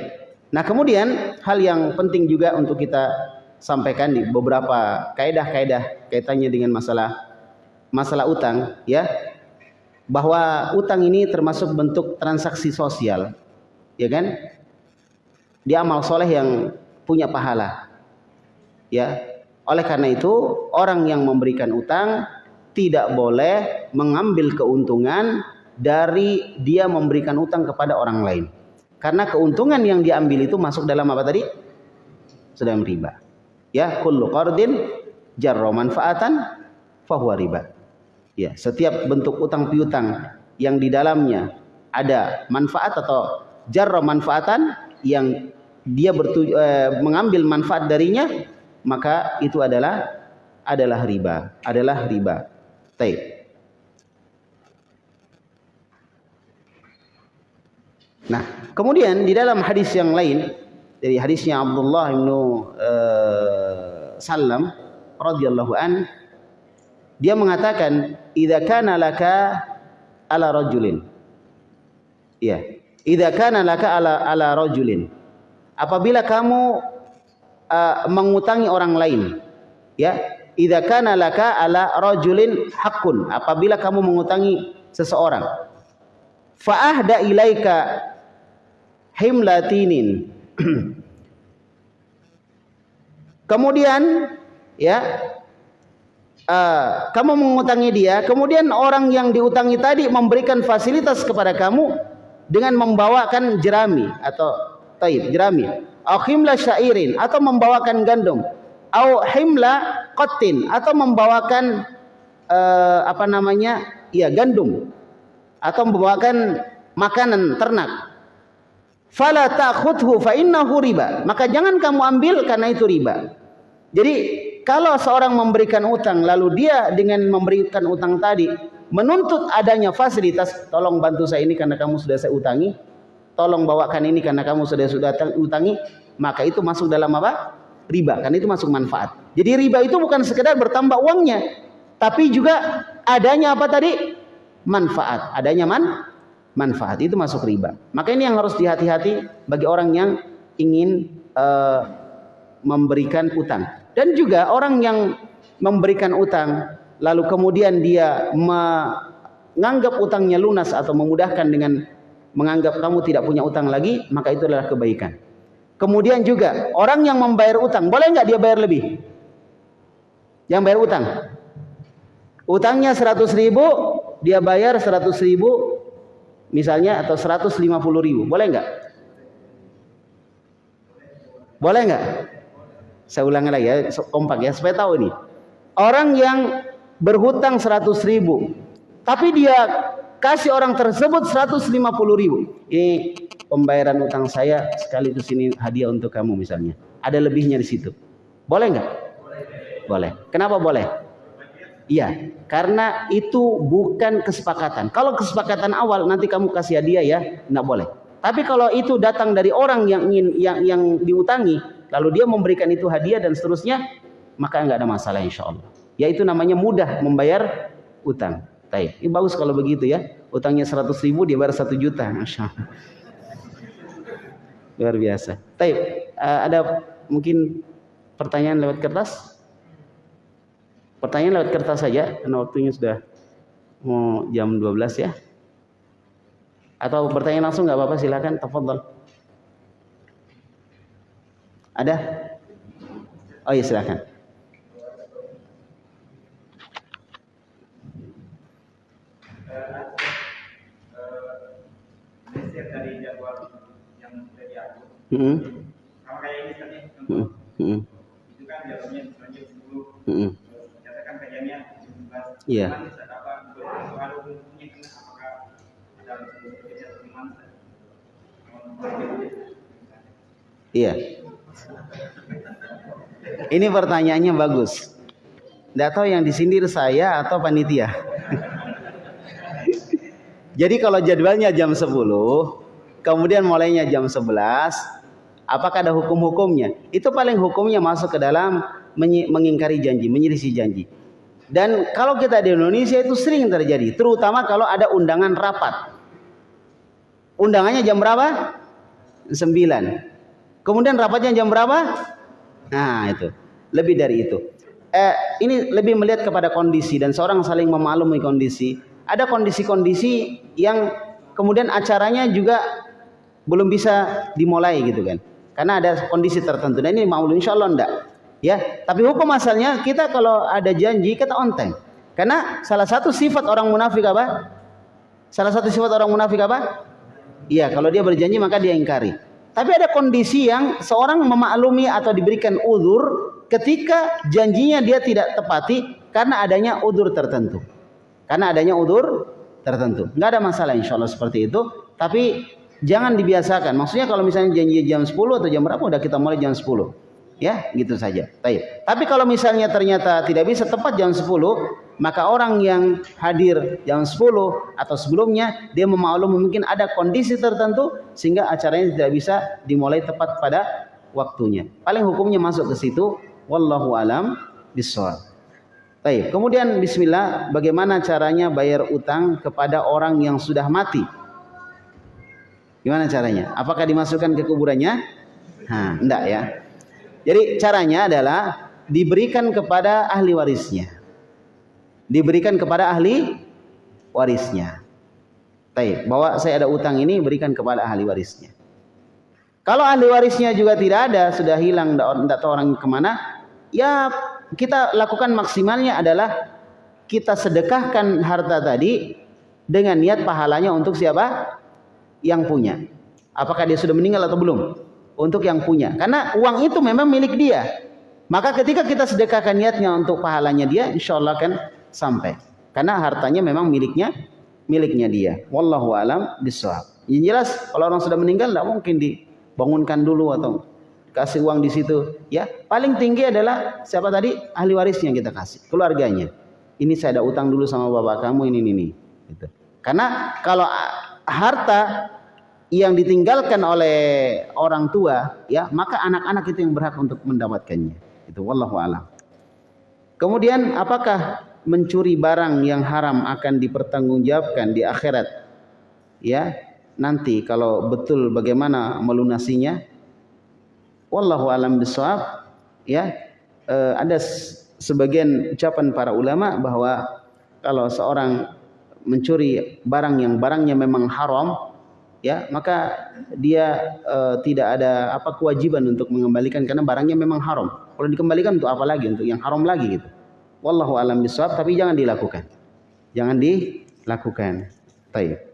Nah, kemudian hal yang penting juga untuk kita sampaikan di beberapa kaidah-kaidah kaitannya dengan masalah masalah utang ya. Bahwa utang ini termasuk bentuk transaksi sosial. Ya kan? Dia amal soleh yang punya pahala. Ya. Oleh karena itu, orang yang memberikan utang tidak boleh mengambil keuntungan dari dia memberikan utang kepada orang lain. Karena keuntungan yang diambil itu masuk dalam apa tadi? Sedang riba. Ya, kullu qardin jarra manfaatan fahuwa riba. Ya, setiap bentuk utang piutang yang di dalamnya ada manfaat atau jarra manfaatan yang dia bertuju, eh, mengambil manfaat darinya, maka itu adalah adalah riba, adalah riba. Baik. Nah, kemudian di dalam hadis yang lain dari hadisnya Abdullah bin uh, Salam radhiyallahu an dia mengatakan idza kana laka ala rajulin ya idza kana laka ala ala rajulin apabila kamu uh, mengutangi orang lain ya idza kana laka ala rajulin hakun apabila kamu mengutangi seseorang fa ahda ilaika himlatinin. kemudian ya uh, kamu mengutangi dia, kemudian orang yang diutangi tadi memberikan fasilitas kepada kamu dengan membawakan jerami atau taib jerami, au himla syairin atau membawakan gandum, au himla qatin atau membawakan uh, apa namanya? ya gandum atau membawakan makanan ternak fala ta'khudhu fa innahu riba. Maka jangan kamu ambil karena itu riba. Jadi kalau seorang memberikan utang lalu dia dengan memberikan utang tadi menuntut adanya fasilitas, tolong bantu saya ini karena kamu sudah saya utangi, tolong bawakan ini karena kamu sudah sudah utangi, maka itu masuk dalam apa? Riba, karena itu masuk manfaat. Jadi riba itu bukan sekedar bertambah uangnya, tapi juga adanya apa tadi? Manfaat, adanya man manfaat itu masuk riba. Maka ini yang harus dihati-hati bagi orang yang ingin uh, memberikan utang. Dan juga orang yang memberikan utang lalu kemudian dia menganggap utangnya lunas atau memudahkan dengan menganggap kamu tidak punya utang lagi, maka itu adalah kebaikan. Kemudian juga orang yang membayar utang, boleh nggak dia bayar lebih? Yang bayar utang, utangnya 100 ribu, dia bayar 100 ribu misalnya atau 150 ribu. Boleh nggak? Boleh nggak? Saya ulangi lagi ya kompak ya supaya tahu ini. Orang yang berhutang 100 ribu tapi dia kasih orang tersebut 150 ribu ini pembayaran utang saya sekaligus ini hadiah untuk kamu misalnya ada lebihnya di situ boleh nggak boleh kenapa boleh Iya, karena itu bukan kesepakatan. Kalau kesepakatan awal nanti kamu kasih hadiah ya, enggak boleh. Tapi kalau itu datang dari orang yang ingin yang yang diutangi, lalu dia memberikan itu hadiah dan seterusnya, maka enggak ada masalah insya Allah. Yaitu namanya mudah membayar utang. Baik, ini bagus kalau begitu ya. Utangnya 100 ribu dia bayar 1 juta, masya Allah. Luar biasa. Baik, uh, ada mungkin pertanyaan lewat kertas? Pertanyaan lewat kertas saja karena waktunya sudah mau jam 12 ya. Atau bertanya langsung nggak apa-apa silakan tafadhol. Ada? Oh iya silakan. Hmm. Kalau kayak ini tadi, hmm. Hmm. itu kan jalurnya selanjutnya 10. Hmm. Ternyata kan kajiannya 11. Iya. Iya. Ini pertanyaannya bagus. Tidak tahu yang disindir saya atau panitia. Jadi kalau jadwalnya jam 10, kemudian mulainya jam 11, apakah ada hukum-hukumnya? Itu paling hukumnya masuk ke dalam mengingkari janji, menyelisih janji. Dan kalau kita di Indonesia itu sering terjadi, terutama kalau ada undangan rapat. Undangannya jam berapa? 9. Kemudian rapatnya jam berapa? Nah, itu. Lebih dari itu. Eh, ini lebih melihat kepada kondisi dan seorang saling memaklumi kondisi. Ada kondisi-kondisi yang kemudian acaranya juga belum bisa dimulai gitu kan. Karena ada kondisi tertentu. Dan ini maklum insya Allah enggak. Ya, tapi hukum asalnya kita kalau ada janji kita on time. Karena salah satu sifat orang munafik apa? Salah satu sifat orang munafik apa? Iya, kalau dia berjanji maka dia ingkari. Tapi ada kondisi yang seorang memaklumi atau diberikan udur ketika janjinya dia tidak tepati karena adanya udur tertentu. Karena adanya udur tertentu. Enggak ada masalah insya Allah seperti itu. Tapi jangan dibiasakan. Maksudnya kalau misalnya janji jam 10 atau jam berapa udah kita mulai jam 10 ya gitu saja Baik. tapi kalau misalnya ternyata tidak bisa tepat jam 10 maka orang yang hadir jam 10 atau sebelumnya dia memaklumi mungkin ada kondisi tertentu sehingga acaranya tidak bisa dimulai tepat pada waktunya paling hukumnya masuk ke situ wallahu alam bisawab Baik, kemudian bismillah bagaimana caranya bayar utang kepada orang yang sudah mati? Gimana caranya? Apakah dimasukkan ke kuburannya? Nah, enggak ya. Jadi caranya adalah diberikan kepada ahli warisnya. Diberikan kepada ahli warisnya. Baik, bahwa saya ada utang ini berikan kepada ahli warisnya. Kalau ahli warisnya juga tidak ada, sudah hilang, tidak tahu orang ke mana, ya kita lakukan maksimalnya adalah kita sedekahkan harta tadi dengan niat pahalanya untuk siapa? Yang punya. Apakah dia sudah meninggal atau belum? untuk yang punya. Karena uang itu memang milik dia. Maka ketika kita sedekahkan niatnya untuk pahalanya dia, insya Allah akan sampai. Karena hartanya memang miliknya, miliknya dia. Wallahu alam bisawab. Yang jelas kalau orang sudah meninggal tidak mungkin dibangunkan dulu atau kasih uang di situ. Ya paling tinggi adalah siapa tadi ahli warisnya kita kasih, keluarganya. Ini saya ada utang dulu sama bapak kamu ini ini. ini. Gitu. Karena kalau harta yang ditinggalkan oleh orang tua ya maka anak-anak itu yang berhak untuk mendapatkannya. Itu wallahu alam. Kemudian apakah mencuri barang yang haram akan dipertanggungjawabkan di akhirat? Ya nanti kalau betul bagaimana melunasinya? Wallahu alam bisawab ya e, ada sebagian ucapan para ulama bahwa kalau seorang mencuri barang yang barangnya memang haram ya maka dia uh, tidak ada apa kewajiban untuk mengembalikan karena barangnya memang haram. Kalau dikembalikan untuk apa lagi? Untuk yang haram lagi gitu. Wallahu alam bisawab tapi jangan dilakukan. Jangan dilakukan. Baik.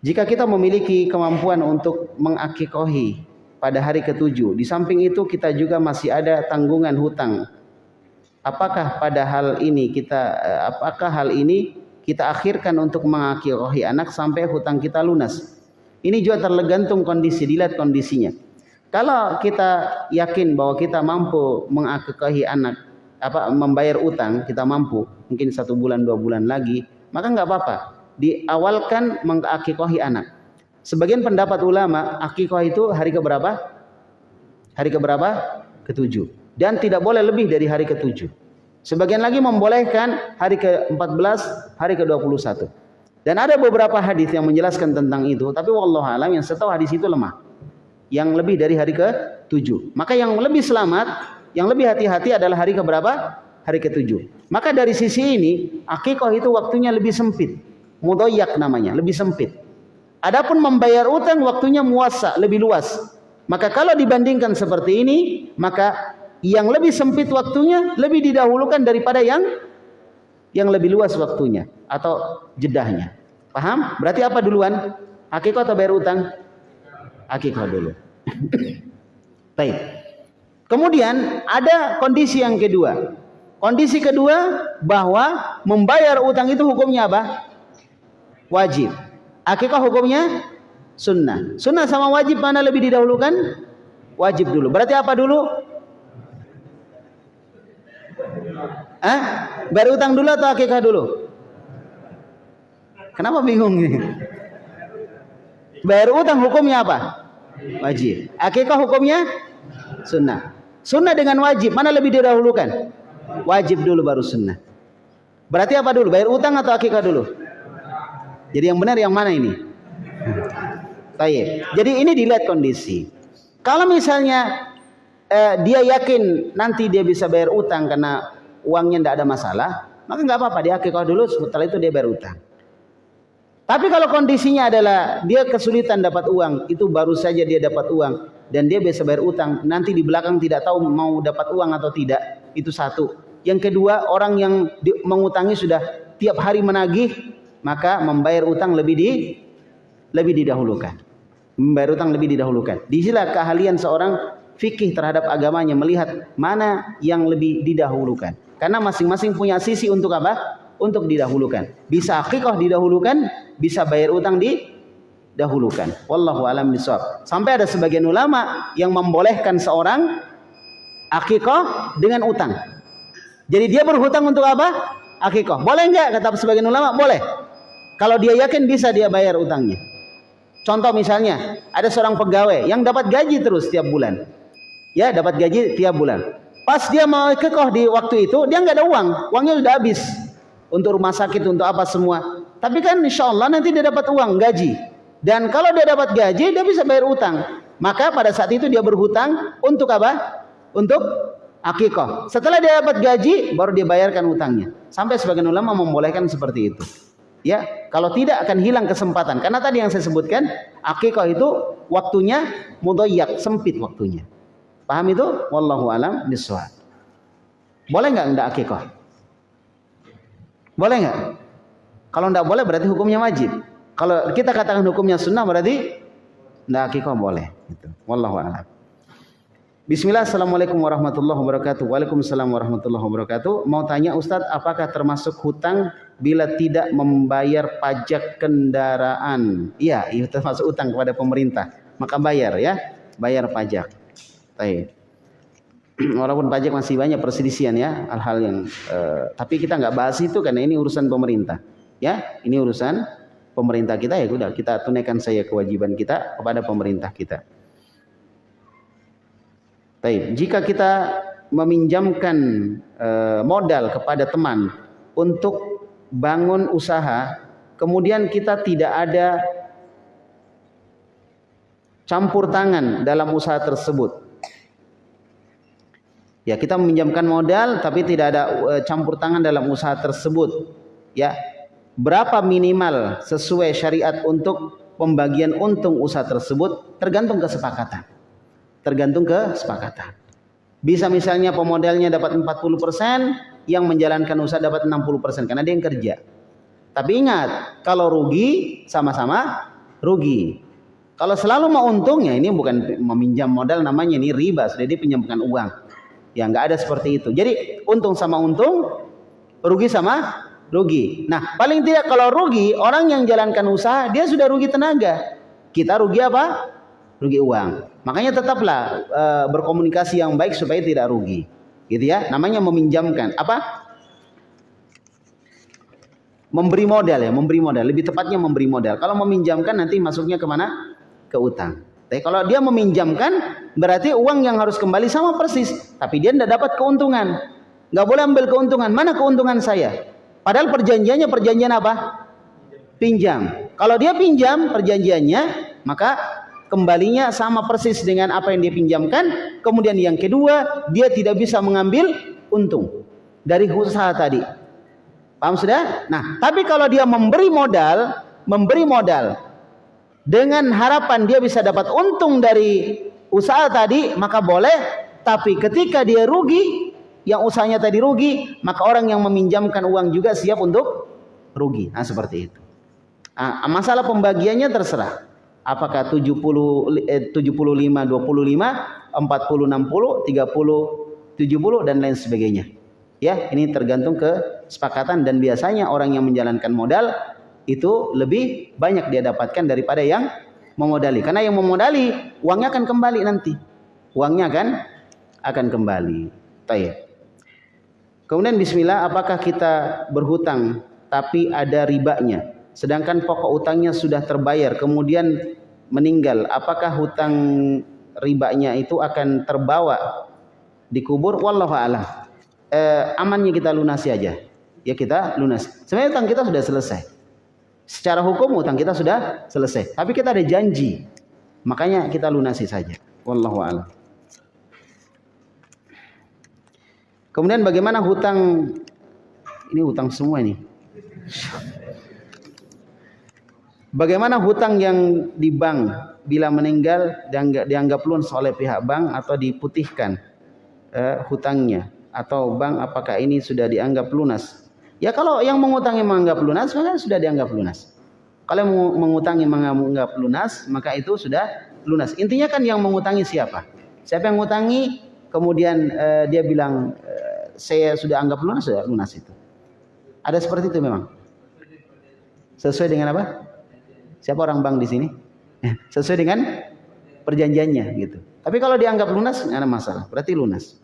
Jika kita memiliki kemampuan untuk mengakikohi pada hari ketujuh, di samping itu kita juga masih ada tanggungan hutang. Apakah pada hal ini kita eh, apakah hal ini kita akhirkan untuk mengakhirohi anak sampai hutang kita lunas. Ini juga tergantung kondisi, dilihat kondisinya. Kalau kita yakin bahwa kita mampu mengakhirohi anak, apa membayar utang, kita mampu, mungkin satu bulan dua bulan lagi, maka nggak apa-apa. Diawalkan mengakhirohi anak. Sebagian pendapat ulama, akikoh itu hari keberapa? Hari keberapa? Ketujuh. Dan tidak boleh lebih dari hari ketujuh. Sebagian lagi membolehkan hari ke-14, hari ke-21. Dan ada beberapa hadis yang menjelaskan tentang itu, tapi wallahu alam yang setahu hadis itu lemah. Yang lebih dari hari ke-7. Maka yang lebih selamat, yang lebih hati-hati adalah hari ke berapa? Hari ke-7. Maka dari sisi ini, akikah itu waktunya lebih sempit. Mudoyak namanya, lebih sempit. Adapun membayar utang waktunya muasa, lebih luas. Maka kalau dibandingkan seperti ini, maka yang lebih sempit waktunya lebih didahulukan daripada yang yang lebih luas waktunya atau jedahnya. Paham? Berarti apa duluan? Akikah atau bayar utang? Akikah dulu. Baik. Kemudian ada kondisi yang kedua. Kondisi kedua bahwa membayar utang itu hukumnya apa? Wajib. Akikah hukumnya sunnah. Sunnah sama wajib mana lebih didahulukan? Wajib dulu. Berarti apa dulu? Ah, bayar utang dulu atau akikah dulu? Kenapa bingung nih? Bayar utang hukumnya apa? Wajib. Akikah hukumnya sunnah. Sunnah dengan wajib mana lebih didahulukan? Wajib dulu baru sunnah. Berarti apa dulu? Bayar utang atau akikah dulu? Jadi yang benar yang mana ini? Baik. Jadi ini dilihat kondisi. Kalau misalnya eh, dia yakin nanti dia bisa bayar utang karena uangnya tidak ada masalah, maka nggak apa-apa dia akikah dulu. Setelah itu dia bayar utang. Tapi kalau kondisinya adalah dia kesulitan dapat uang, itu baru saja dia dapat uang dan dia bisa bayar utang, nanti di belakang tidak tahu mau dapat uang atau tidak, itu satu. Yang kedua, orang yang di, mengutangi sudah tiap hari menagih, maka membayar utang lebih di lebih didahulukan. Membayar utang lebih didahulukan. Di sinilah keahlian seorang fikih terhadap agamanya melihat mana yang lebih didahulukan. Karena masing-masing punya sisi untuk apa? untuk didahulukan. Bisa akikah didahulukan, bisa bayar utang didahulukan. Wallahu alam bisawab. Sampai ada sebagian ulama yang membolehkan seorang akikah dengan utang. Jadi dia berhutang untuk apa? Akikah. Boleh enggak? Kata sebagian ulama, boleh. Kalau dia yakin bisa dia bayar utangnya. Contoh misalnya, ada seorang pegawai yang dapat gaji terus tiap bulan. Ya, dapat gaji tiap bulan. Pas dia mau kekoh di waktu itu, dia nggak ada uang, uangnya sudah habis untuk rumah sakit, untuk apa semua. Tapi kan insya Allah nanti dia dapat uang gaji. Dan kalau dia dapat gaji, dia bisa bayar utang. Maka pada saat itu dia berhutang untuk apa? Untuk akikoh. Setelah dia dapat gaji, baru dia bayarkan utangnya. Sampai sebagian ulama membolehkan seperti itu. Ya, kalau tidak akan hilang kesempatan. Karena tadi yang saya sebutkan, akikoh itu waktunya mudoyak, sempit waktunya. Paham itu? Wallahu alam biswab. Boleh nggak enggak akikoh? Boleh nggak? Kalau nggak boleh berarti hukumnya wajib. Kalau kita katakan hukumnya sunnah berarti nggak akikah boleh. Gitu. Wallahu a'lam. Bismillah, Assalamualaikum warahmatullahi wabarakatuh. Waalaikumsalam warahmatullahi wabarakatuh. Mau tanya Ustadz, apakah termasuk hutang bila tidak membayar pajak kendaraan? Iya, itu termasuk hutang kepada pemerintah. Maka bayar ya, bayar pajak. Baik. walaupun pajak masih banyak perselisihan ya hal-hal yang uh, tapi kita nggak bahas itu karena ini urusan pemerintah ya ini urusan pemerintah kita ya sudah kita tunaikan saya kewajiban kita kepada pemerintah kita. Baik, jika kita meminjamkan uh, modal kepada teman untuk bangun usaha, kemudian kita tidak ada campur tangan dalam usaha tersebut Ya, kita meminjamkan modal tapi tidak ada uh, campur tangan dalam usaha tersebut. Ya. Berapa minimal sesuai syariat untuk pembagian untung usaha tersebut tergantung kesepakatan. Tergantung kesepakatan. Bisa misalnya pemodalnya dapat 40%, yang menjalankan usaha dapat 60% karena dia yang kerja. Tapi ingat, kalau rugi sama-sama rugi. Kalau selalu mau untung ya ini bukan meminjam modal namanya ini riba, dia pinjamkan uang. Ya nggak ada seperti itu. Jadi untung sama untung, rugi sama rugi. Nah paling tidak kalau rugi orang yang jalankan usaha dia sudah rugi tenaga. Kita rugi apa? Rugi uang. Makanya tetaplah e, berkomunikasi yang baik supaya tidak rugi. Gitu ya. Namanya meminjamkan apa? Memberi modal ya, memberi modal. Lebih tepatnya memberi modal. Kalau meminjamkan nanti masuknya ke mana? Ke utang. Kalau dia meminjamkan, berarti uang yang harus kembali sama persis. Tapi dia tidak dapat keuntungan. Nggak boleh ambil keuntungan. Mana keuntungan saya? Padahal perjanjiannya perjanjian apa? Pinjam. Kalau dia pinjam perjanjiannya, maka kembalinya sama persis dengan apa yang dia pinjamkan. Kemudian yang kedua, dia tidak bisa mengambil untung dari usaha tadi. Paham sudah? Nah, tapi kalau dia memberi modal, memberi modal dengan harapan dia bisa dapat untung dari usaha tadi maka boleh, tapi ketika dia rugi, yang usahanya tadi rugi, maka orang yang meminjamkan uang juga siap untuk rugi. Nah, seperti itu. Nah, masalah pembagiannya terserah. Apakah 70 eh, 75 25, 40 60, 30 70 dan lain sebagainya. Ya, ini tergantung kesepakatan dan biasanya orang yang menjalankan modal itu lebih banyak dia dapatkan daripada yang memodali. Karena yang memodali uangnya akan kembali nanti. Uangnya akan akan kembali. Tayyib. Kemudian bismillah apakah kita berhutang tapi ada ribanya sedangkan pokok utangnya sudah terbayar kemudian meninggal apakah hutang ribanya itu akan terbawa dikubur wallahu a'lam. Eh, amannya kita lunasi aja. Ya kita lunas. Sebenarnya utang kita sudah selesai. Secara hukum utang kita sudah selesai. Tapi kita ada janji. Makanya kita lunasi saja. Wallahu a'lam. Kemudian bagaimana hutang ini hutang semua ini. Bagaimana hutang yang di bank bila meninggal dianggap, dianggap lunas oleh pihak bank atau diputihkan eh, hutangnya atau bank apakah ini sudah dianggap lunas? Ya kalau yang mengutangi menganggap lunas maka sudah dianggap lunas. Kalau yang mengutangi menganggap lunas maka itu sudah lunas. Intinya kan yang mengutangi siapa? Siapa yang mengutangi kemudian uh, dia bilang uh, saya sudah anggap lunas sudah lunas itu. Ada seperti itu memang. Sesuai dengan apa? Siapa orang bank di sini? Sesuai dengan perjanjiannya gitu. Tapi kalau dianggap lunas nggak ada masalah. Berarti lunas.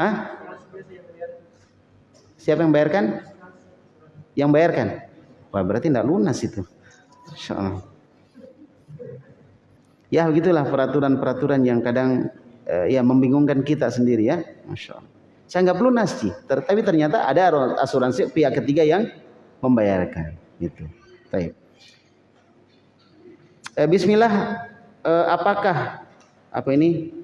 Hah? Siapa yang bayarkan? Yang bayarkan. Wah berarti tidak lunas itu. Ya begitulah peraturan-peraturan yang kadang eh, ya membingungkan kita sendiri ya. Masya Allah. Saya anggap lunas sih. Tapi ternyata ada asuransi pihak ketiga yang membayarkan. Gitu. Baik. Eh, Bismillah. Eh, apakah apa ini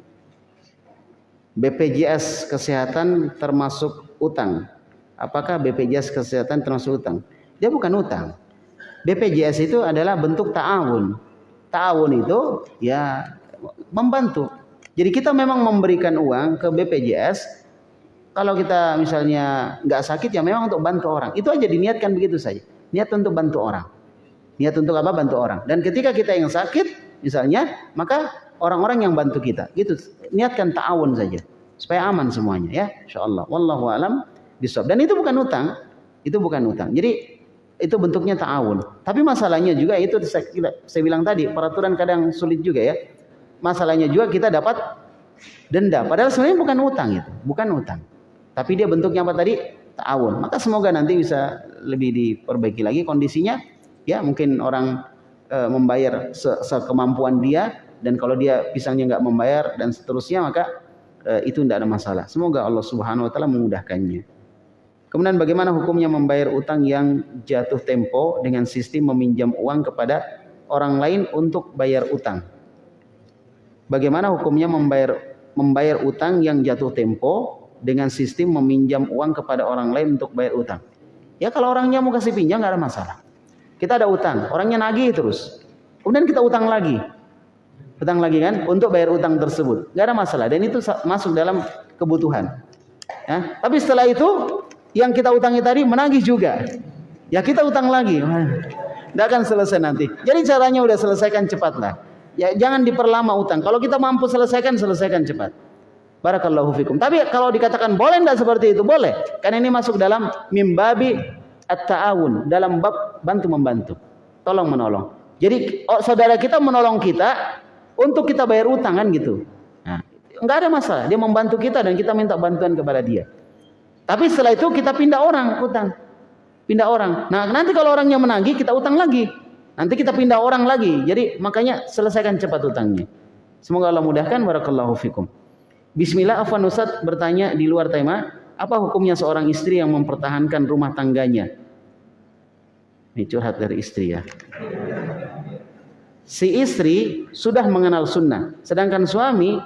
BPJS kesehatan termasuk utang? Apakah BPJS kesehatan termasuk utang? Dia bukan utang. BPJS itu adalah bentuk ta'awun. Ta'awun itu ya membantu. Jadi kita memang memberikan uang ke BPJS. Kalau kita misalnya nggak sakit ya memang untuk bantu orang. Itu aja diniatkan begitu saja. Niat untuk bantu orang. Niat untuk apa? Bantu orang. Dan ketika kita yang sakit misalnya, maka orang-orang yang bantu kita. Gitu. Niatkan ta'awun saja supaya aman semuanya ya. Insyaallah. Wallahu alam bisawab. Dan itu bukan utang, itu bukan utang. Jadi itu bentuknya ta'awun. Tapi masalahnya juga itu saya, saya bilang tadi, peraturan kadang sulit juga ya. Masalahnya juga kita dapat denda. Padahal sebenarnya bukan utang itu, bukan utang. Tapi dia bentuknya apa tadi? Ta'awun. Maka semoga nanti bisa lebih diperbaiki lagi kondisinya. Ya mungkin orang e, membayar se sekemampuan dia dan kalau dia pisangnya nggak membayar dan seterusnya maka e, itu tidak ada masalah. Semoga Allah Subhanahu wa taala memudahkannya. Kemudian bagaimana hukumnya membayar utang yang jatuh tempo dengan sistem meminjam uang kepada orang lain untuk bayar utang? Bagaimana hukumnya membayar membayar utang yang jatuh tempo dengan sistem meminjam uang kepada orang lain untuk bayar utang? Ya kalau orangnya mau kasih pinjam nggak ada masalah. Kita ada utang, orangnya nagih terus. Kemudian kita utang lagi. Utang lagi kan untuk bayar utang tersebut. nggak ada masalah dan itu masuk dalam kebutuhan. Ya, tapi setelah itu yang kita utangi tadi menagih juga. Ya kita utang lagi. Tidak akan selesai nanti. Jadi caranya udah selesaikan cepatlah. Ya jangan diperlama utang. Kalau kita mampu selesaikan, selesaikan cepat. Barakallahu fikum. Tapi kalau dikatakan boleh tidak seperti itu, boleh. Karena ini masuk dalam mimbabi at-ta'awun. Dalam bab bantu membantu. Tolong menolong. Jadi oh, saudara kita menolong kita untuk kita bayar utang kan gitu. Nah, enggak ada masalah. Dia membantu kita dan kita minta bantuan kepada dia. Tapi setelah itu kita pindah orang utang. Pindah orang. Nah, nanti kalau orangnya menagih, kita utang lagi. Nanti kita pindah orang lagi. Jadi makanya selesaikan cepat utangnya. Semoga Allah mudahkan. Barakallahu fikum. Bismillah Afwan Ustaz bertanya di luar tema. Apa hukumnya seorang istri yang mempertahankan rumah tangganya? Ini curhat dari istri ya. Si istri sudah mengenal sunnah. Sedangkan suami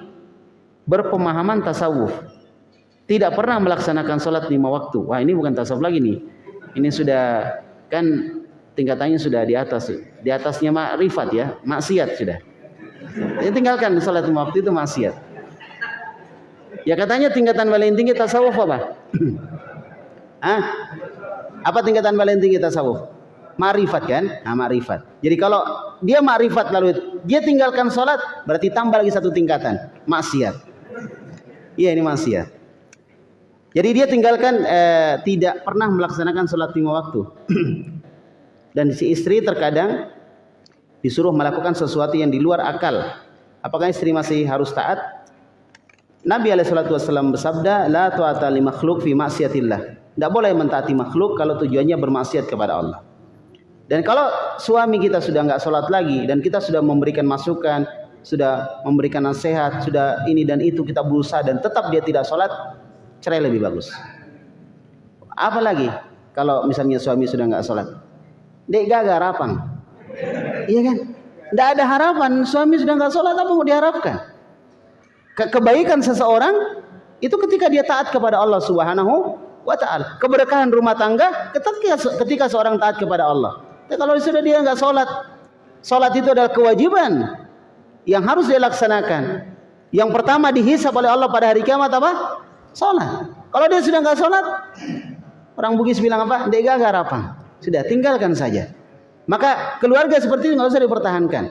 berpemahaman tasawuf tidak pernah melaksanakan sholat lima waktu. Wah ini bukan tasawuf lagi nih. Ini sudah kan tingkatannya sudah di atas. Di atasnya makrifat ya, maksiat sudah. Ya tinggalkan salat lima waktu itu maksiat. Ya katanya tingkatan paling tinggi tasawuf apa? Hah? Apa tingkatan paling tinggi tasawuf? Ma'rifat kan? Nah, ma'rifat. Jadi kalau dia ma'rifat lalu dia tinggalkan sholat, berarti tambah lagi satu tingkatan. Maksiat. Iya ini maksiat. Jadi dia tinggalkan eh, tidak pernah melaksanakan sholat lima waktu. Dan si istri terkadang disuruh melakukan sesuatu yang di luar akal. Apakah istri masih harus taat? Nabi Wasallam bersabda, La tu'ata li makhluk fi maksiatillah. Tidak boleh mentaati makhluk kalau tujuannya bermaksiat kepada Allah. Dan kalau suami kita sudah nggak sholat lagi dan kita sudah memberikan masukan, sudah memberikan nasihat, sudah ini dan itu kita berusaha dan tetap dia tidak sholat, cerai lebih bagus. Apalagi kalau misalnya suami sudah nggak sholat, dek gagal harapan, iya kan? Tidak ada harapan, suami sudah nggak sholat apa mau diharapkan? Ke kebaikan seseorang itu ketika dia taat kepada Allah Subhanahu wa taala. Keberkahan rumah tangga ketika ketika seorang taat kepada Allah. Tapi kalau sudah dia enggak salat, salat itu adalah kewajiban yang harus dia laksanakan. Yang pertama dihisap oleh Allah pada hari kiamat apa? Salat. Kalau dia sudah enggak salat, orang Bugis bilang apa? Dia gagal apa? Sudah tinggalkan saja. Maka keluarga seperti itu enggak usah dipertahankan.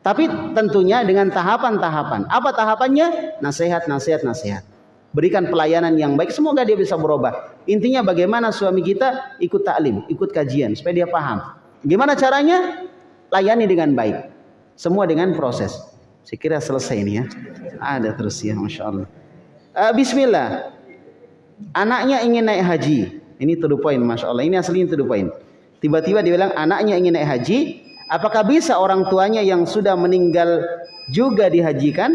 Tapi tentunya dengan tahapan-tahapan. Apa tahapannya? Nasihat, nasihat, nasihat. Berikan pelayanan yang baik. Semoga dia bisa berubah. Intinya bagaimana suami kita ikut taklim, ikut kajian supaya dia paham. Gimana caranya? Layani dengan baik. Semua dengan proses. Saya kira selesai ini ya. Ada terus ya, masya Allah. Uh, Bismillah. Anaknya ingin naik haji. Ini to the point, masya Allah. Ini aslinya to the point. Tiba-tiba dia bilang anaknya ingin naik haji, Apakah bisa orang tuanya yang sudah meninggal juga dihajikan?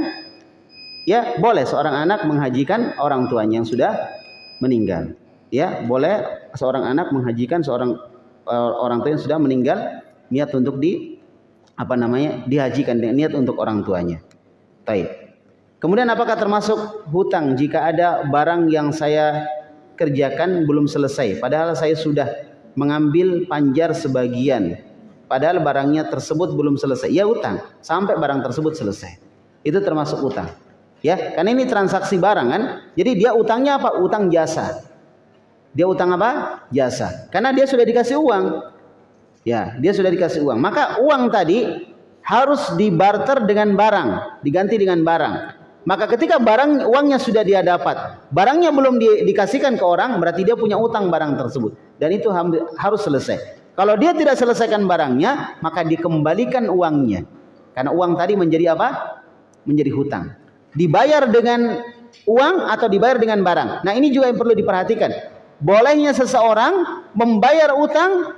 Ya, boleh seorang anak menghajikan orang tuanya yang sudah meninggal. Ya, boleh seorang anak menghajikan seorang uh, orang tua yang sudah meninggal niat untuk di apa namanya? dihajikan niat untuk orang tuanya. Baik. Kemudian apakah termasuk hutang jika ada barang yang saya kerjakan belum selesai padahal saya sudah mengambil panjar sebagian Padahal barangnya tersebut belum selesai. Ya utang sampai barang tersebut selesai. Itu termasuk utang. Ya, karena ini transaksi barang kan. Jadi dia utangnya apa? Utang jasa. Dia utang apa? Jasa. Karena dia sudah dikasih uang. Ya, dia sudah dikasih uang. Maka uang tadi harus dibarter dengan barang, diganti dengan barang. Maka ketika barang uangnya sudah dia dapat, barangnya belum di, dikasihkan ke orang, berarti dia punya utang barang tersebut. Dan itu harus selesai. Kalau dia tidak selesaikan barangnya, maka dikembalikan uangnya. Karena uang tadi menjadi apa? Menjadi hutang. Dibayar dengan uang atau dibayar dengan barang. Nah ini juga yang perlu diperhatikan. Bolehnya seseorang membayar utang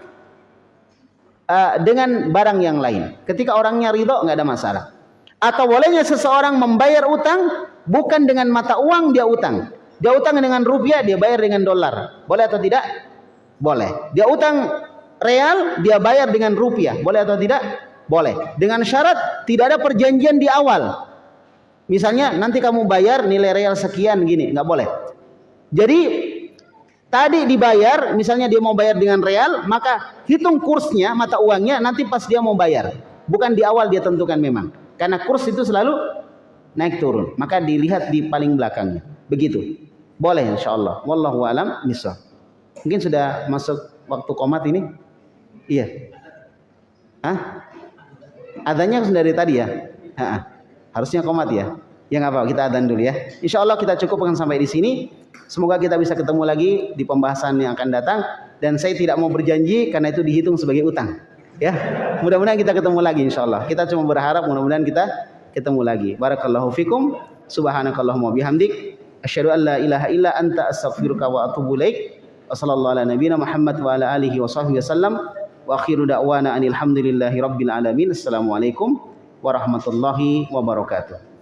uh, dengan barang yang lain. Ketika orangnya ridho nggak ada masalah. Atau bolehnya seseorang membayar utang bukan dengan mata uang dia utang. Dia utang dengan rupiah, dia bayar dengan dolar. Boleh atau tidak? Boleh. Dia utang real dia bayar dengan rupiah. Boleh atau tidak? Boleh. Dengan syarat tidak ada perjanjian di awal. Misalnya nanti kamu bayar nilai real sekian gini, nggak boleh. Jadi tadi dibayar, misalnya dia mau bayar dengan real, maka hitung kursnya mata uangnya nanti pas dia mau bayar. Bukan di awal dia tentukan memang. Karena kurs itu selalu naik turun. Maka dilihat di paling belakangnya. Begitu. Boleh insya Allah. Wallahu alam misal. Mungkin sudah masuk waktu komat ini. Iya. Hah? Adanya dari tadi ya? Ha Harusnya komat ya? Ya nggak apa, kita adan dulu ya. Insya Allah kita cukupkan sampai di sini. Semoga kita bisa ketemu lagi di pembahasan yang akan datang. Dan saya tidak mau berjanji karena itu dihitung sebagai utang. Ya, mudah-mudahan kita ketemu lagi insya Allah. Kita cuma berharap mudah-mudahan kita ketemu lagi. Barakallahu fikum. Subhanakallahumma bihamdik. Asyhadu an la ilaha illa anta astaghfiruka wa atubu ilaik. Wassallallahu ala nabiyina Muhammad wa ala alihi wa sahbihi wasallam. Wa akhiru da'wana anil hamdulillahi rabbil alamin. Assalamualaikum warahmatullahi wabarakatuh.